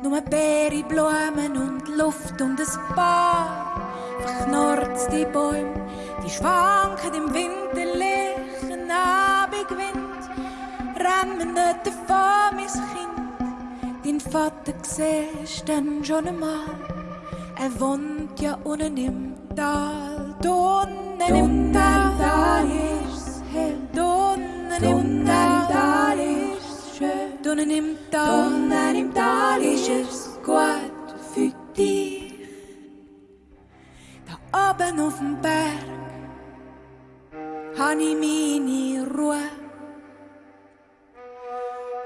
Speaker 2: Nur Beere, Blumen und Luft und ein paar verknorzte Bäume, die schwanken im winterlichen Abendwind, rennen nicht davon, mein Kind. Dein Vater siehst dann schon einmal, er wohnt ja unten im Tal. Unten im Tal ist's hell, unten im Tal ist's schön, unten im Tal, unten im Tal ist es gut für dich. Da oben auf dem Berg han ich meine Ruhe.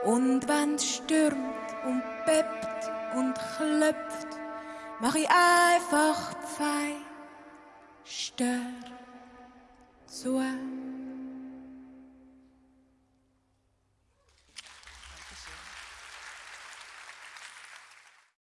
Speaker 2: Und wenn's stürmt und bebt und klopft, mach ich einfach zwei Stör zu.